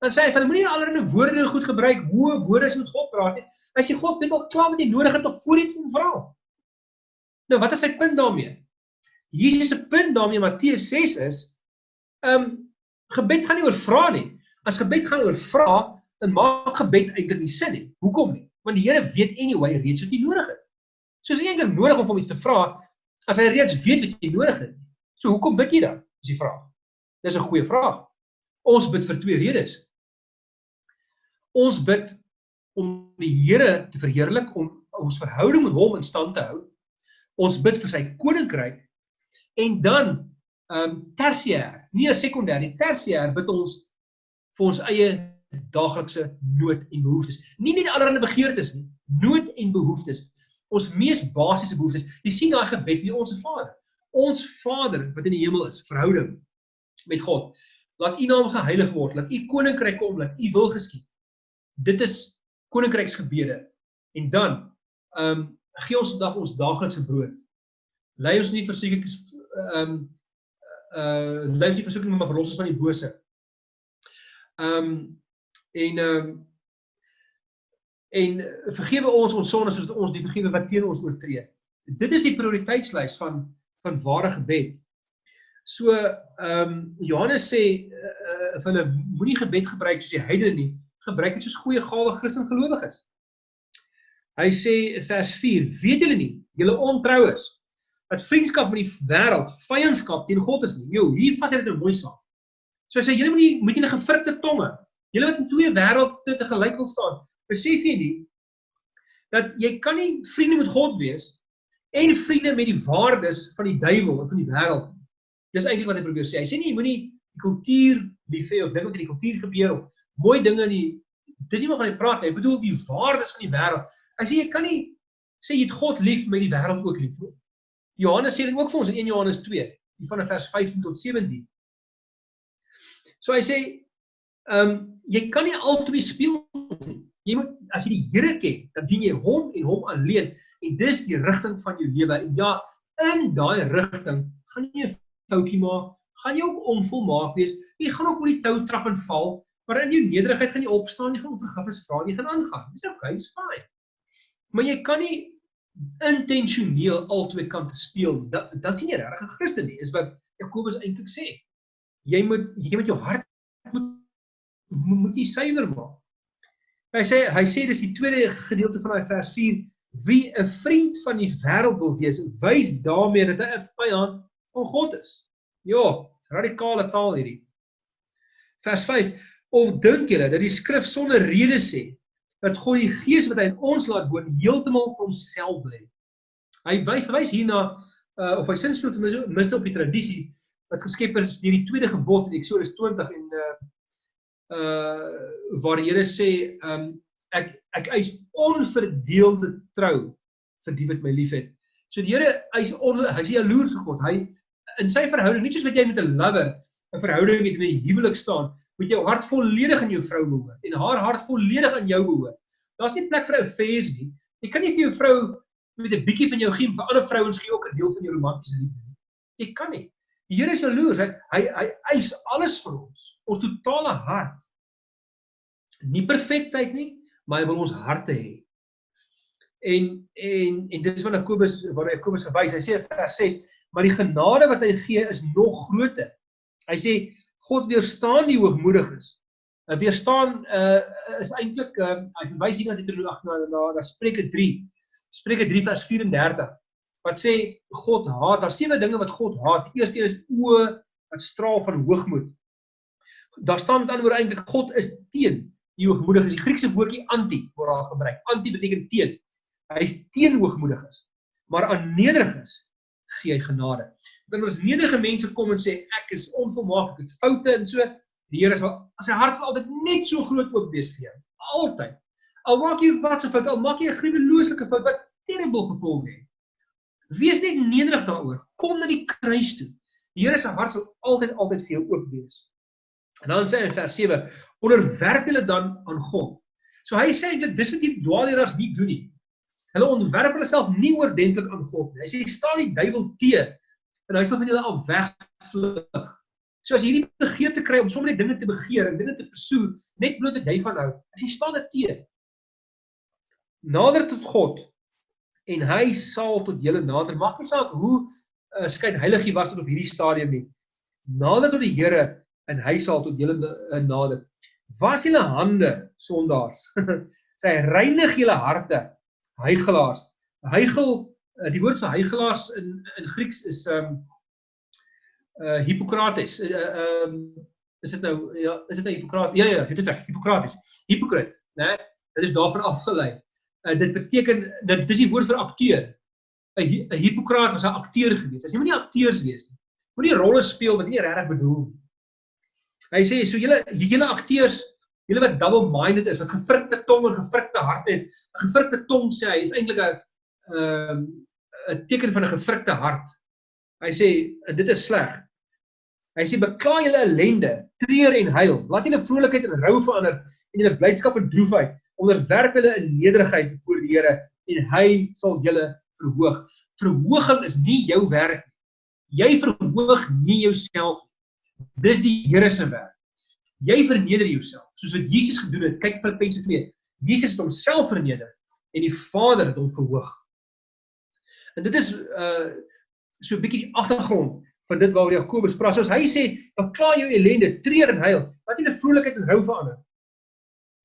dan sê hy van moenie allerlei woorde goed gebruik, hoe woorde is met God praat nie. Hy sê God weet al klaar wat jy nodig het om voor iets te vra. Nou wat is sy punt daarmee? Jesus se punt daarmee in Matteus 6 is, ehm um, gebed gaan nie oor vra nie. As gebed gaan oor vra, dan maak gebed eintlik nie sin nie. Hoekom nie? Want die Here weet anyway reeds wat jy nodig het. So is eintlik nodig om hom iets te vra, as hy reeds weet wat jy nodig het. So hoekom bid jy dan? Dis die vraag. Dis 'n goeie vraag. Ons bid vir twee redes. Ons bid om die Here te verheerlik, om ons verhouding met hom in stand te hou. Ons bid vir sy koninkryk en dan ehm um, tersiêr, nie 'n sekondêr nie, tersiêr bid ons vir ons eie daaglikse nood en behoeftes. Nie net allerlei begeertes nie, nood en behoeftes ons mees basiese behoeftes. Jy sien daai gebed by ons Vader. Ons Vader wat in die hemel is, verhouding met God. Laat U naam geheilig word, laat U koninkryk kom, laat U wil geskied. Dit is koninkryksgebede. En dan ehm um, gee ons vandag ons daaglikse brood. Lei ons nie verseker ehm um, uh lei ons nie versoeking maar verlos ons van die bose. Ehm um, en ehm um, en vergewe ons ons sondes soos ons die vergewe wat teen ons oortree. Dit is die prioriteitslys van van ware gebed. So ehm um, Johannes sê uh, uh, hulle moenie gebed gebruik soos die heidene nie, gebruik dit soos goeie gawe Christen gelowiges. Hy sê vers 4: Weet julle nie, julle ontroues, dat vriendskap met die wêreld vyandskap teen God is nie. Jo, hier vat hy dit nou mooi saam. So hy sê julle moenie moet julle gefrikte tonge. Julle wat in twee wêrelde te gelyk wil staan besef jy nie dat jy kan nie vriende met God wees en vriende met die waardes van die duiwel en van die wêreld. Dis eintlik wat hy probeer sê. Hy sê nie jy moenie die kultuur lief hê of dink in die kultuur gebeur of mooi dinge in die dis nie maar van die praat nie. Hy bedoel die waardes van die wêreld. Hy sê jy kan nie sê jy het God lief met die wêreld ook lief. Johannes sê dit ook vir ons in 1 Johannes 2, die van vers 15 tot 17. So hy sê ehm um, jy kan nie albei speel nie. Jy moet as jy die Here ken, dan dien jy hom en hom alleen en dis die rigting van jou lewe. En ja, in daai rigting gaan jy 'n foutjie maak, gaan jy ook onvolmaak wees. Jy gaan ook oor die tou trap en val, maar in jou nederigheid gaan jy opstaan, jy gaan vergifnis vra, jy gaan aangaan. Dis okay, it's fine. Maar jy kan nie intentioneel albei kante speel. Dat dat sien jy regtig 'n Christen nie, is wat Jakobus eintlik sê. Jy moet jy moet jou hart moet moet jy suiwer maak. Hy sê hy sê dis die tweede gedeelte van daai vers 4 Wie 'n vriend van die wêreld wil wees, wys daarmee dat hy 'n vyand van God is. Ja, radikale taal hierdie. Vers 5: Of dink julle dat die skrif sonder rede sê dat God die gees wat hy in ons laat woon heeltemal vir homself wil hê? Hy wys wys hierna uh, of hy sinspeel te mis op die tradisie wat geskep is deur die tweede gebod in Eksodus 20 en uh uh waar Here sê um ek ek eis onverdeelde trou vir die wat my liefhet. So die Here eis hy is jaloers op God. Hy in sy verhouding, nie soos wat jy met 'n lover 'n verhouding het in 'n huwelik staan, moet jou hart volledig aan jou vrou behoort en haar hart volledig aan jou behoort. Daar's nie plek vir affairs nie. Jy kan nie vir jou vrou met 'n bietjie van jou gee vir ander vrouens gee ook 'n deel van jou romantiese liefde nie. Jy kan nie. Die Here is jaloers. Hy hy hy eis alles vir ons. Ons totale hart. Nie perfektheid nie, maar hy wil ons harte hê. En en en dit is wat Jakobus waar Jakobus verwys. Hy sê in vers 6, maar die genade wat hy gee is nog groter. Hy sê God weerstaan die hoogmoediges. Hy weerstaan uh is eintlik uh hy verwys hier na Deuteronomium 8 na na, na Spreuke 3. Spreuke 3 vers 34 wat sê God haat. Daar's sewe dinge wat God haat. Die eerste is oë wat straal van hoogmoed. Daar staan met ander woorde eintlik God is teen die hoogmoediges. Die Griekse woordjie anti word daar gebruik. Anti beteken teen. Hy is teen hoogmoediges. Maar aan nederiges gee hy genade. Want as nederige mense kom en sê ek is onvolmaak, ek het foute en so, die Here sal sy hart sal altyd net so groot oop wees vir jou. Altyd. Al maak jy wat se fout, al maak jy 'n gruwelooslike fout wat terrible gevolge het. Wees net nederig daaroor. Kom na die kruis toe. Die Here se hart sal altyd altyd vir jou oop wees. En dan sê hy in vers 7: "Onderwerp julle dan aan God." So hy sê eintlik dis wat hierdie dwaalleraars nie doen nie. Hulle onderwerp hulle self nie oordentlik aan God nie. Hy sê staan die duiwel te en hy sal van julle af wegvlug. So as hierdie begeerte kry om sommer net dinge te begeer en dinge te pursue net bloot dat jy van hou, as jy staan dit te. Nader tot God en hy sal tot julle nader. Maak nie saak hoe uh, skyn heilig jy was tot op hierdie stadium nie. Nader tot die Here en hy sal tot julle uh, nader. Was julle hande sondaars. Sy reinig julle harte hygelaars. Hygel uh, die woord vir hygelaars in in Grieks is um uh Hippokrates. Uh, um is dit nou ja, is dit nou Hippokrates? Ja ja, dit is reg, Hippokrates. Hipokrit, né? Dit is daarvan afgelei uh, dit beteken dat dis die woord vir akteur. 'n 'n Hippokraat was 'n akteur gewees. As jy moet nie akteurs wees nie. Moet nie rolle speel wat nie regtig bedoel nie. Hy sê so julle julle akteurs, julle wat double-minded is, wat gefrikte tong en gefrikte hart het. 'n Gefrikte tong sê hy is eintlik 'n ehm 'n teken van 'n gefrikte hart. Hy sê dit is sleg. Hy sê bekla julle ellende, treur en huil. Laat julle vrolikheid in rou verander en julle blydskap in droefheid onderwerp hulle in nederigheid voor die Here en hy sal julle verhoog. Verhoging is nie jou werk nie. Jy verhoog nie jouself nie. Dis die Here se werk. Jy verneder jouself soos wat Jesus gedoen het. Kyk Filippense 2. Jesus het homself verneder en die Vader het hom verhoog. En dit is uh so 'n bietjie agtergrond van dit waaroor Jakobus praat. Soos hy sê, "Bekla jou ellende, treur en huil, laat jy 'n vrolikheid en rou verander."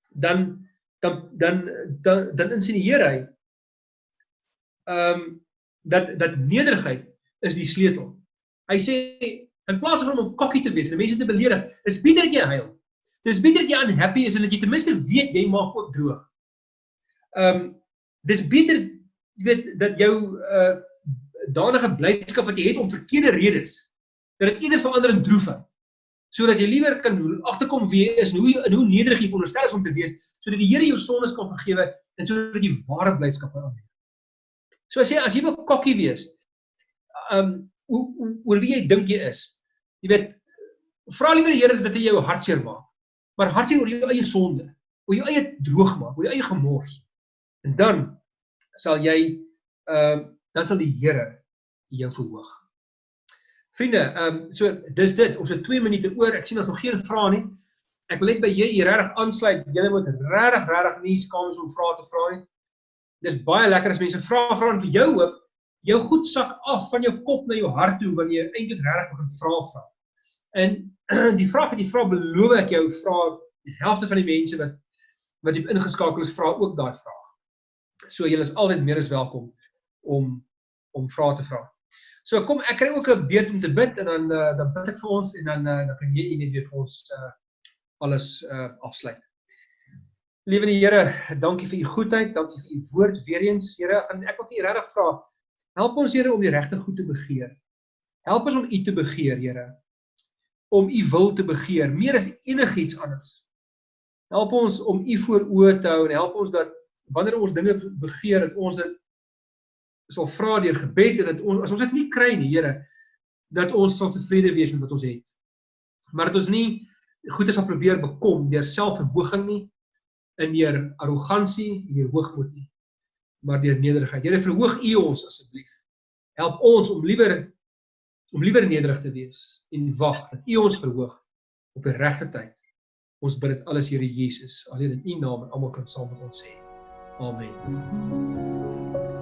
Dan dan dan dan, dan insinieer hy ehm um, dat dat nederigheid is die sleutel. Hy sê in plaas van om kokkie te wees en mense te beledig, is beter dat jy huil. Dis beter dat jy unhappy is en dat jy ten minste weet jy maak ook droog. Ehm um, dis beter jy weet dat jou uh danige blydskap wat jy het om verkeerde redes dat dit eerder verander in droefheid sodat jy liewer kan agterkom wie is en hoe en hoe nederig jy veronderstel is om te wees sodat die Here jou sondes kan vergewe en sodat jy ware blydskap kan aanneem. So as jy as jy wil kokkie wees, um hoe oor wie jy dink jy is. Jy weet, vra liewer die Here dat hy jou hartseer maak. Maar hartseer oor jou eie sonde, oor jou eie droog maak, oor jou eie gemors. En dan sal jy um dan sal die Here jou verhoog. Vriende, ehm um, so dis dit. Ons het 2 minute oor. Ek sien ons nog geen vrae nie ek wil net by hier regtig aansluit. Jy moet regtig regtig nie skaam wees om vrae te vra nie. Dis baie lekker as mense vra vra en vir jou hoop jou goed sak af van jou kop na jou hart toe wanneer jy eintlik regtig begin vra vra. En die vraag wat jy vra beloof ek jou vra die helfte van die mense wat wat diep ingeskakel is vra ook daai vraag. So julle is altyd meer as welkom om om vrae te vra. So kom ek kry ook 'n beurt om te bid en dan uh, dan bid ek vir ons en dan uh, dan kan jy net weer vir ons uh, alles uh, afsluit. Liewe Here, dankie vir u goedheid, dankie vir u woord weer eens, Here. En ek wil vir u regtig vra, help ons Here om die regte goed te begeer. Help ons om u te begeer, Here. Om u wil te begeer meer as enigiets anders. Help ons om u voor oë te hou en help ons dat wanneer ons dinge begeer dat ons dit sal vra deur gebed en dat ons as ons dit nie kry nie, Here, dat ons sal tevrede wees met wat ons het. Maar dat ons nie goeie sal probeer bekom deur selfverhoging nie, in deur arrogansie en deur hoogmoed nie, maar deur nederigheid. Here, verhoog U ons asseblief. Help ons om liewer om liewer nederig te wees en wag dat U ons verhoog op die regte tyd. Ons bid dit alles Here Jesus, alleen in U naam en almal kan saam met ons sê. Amen.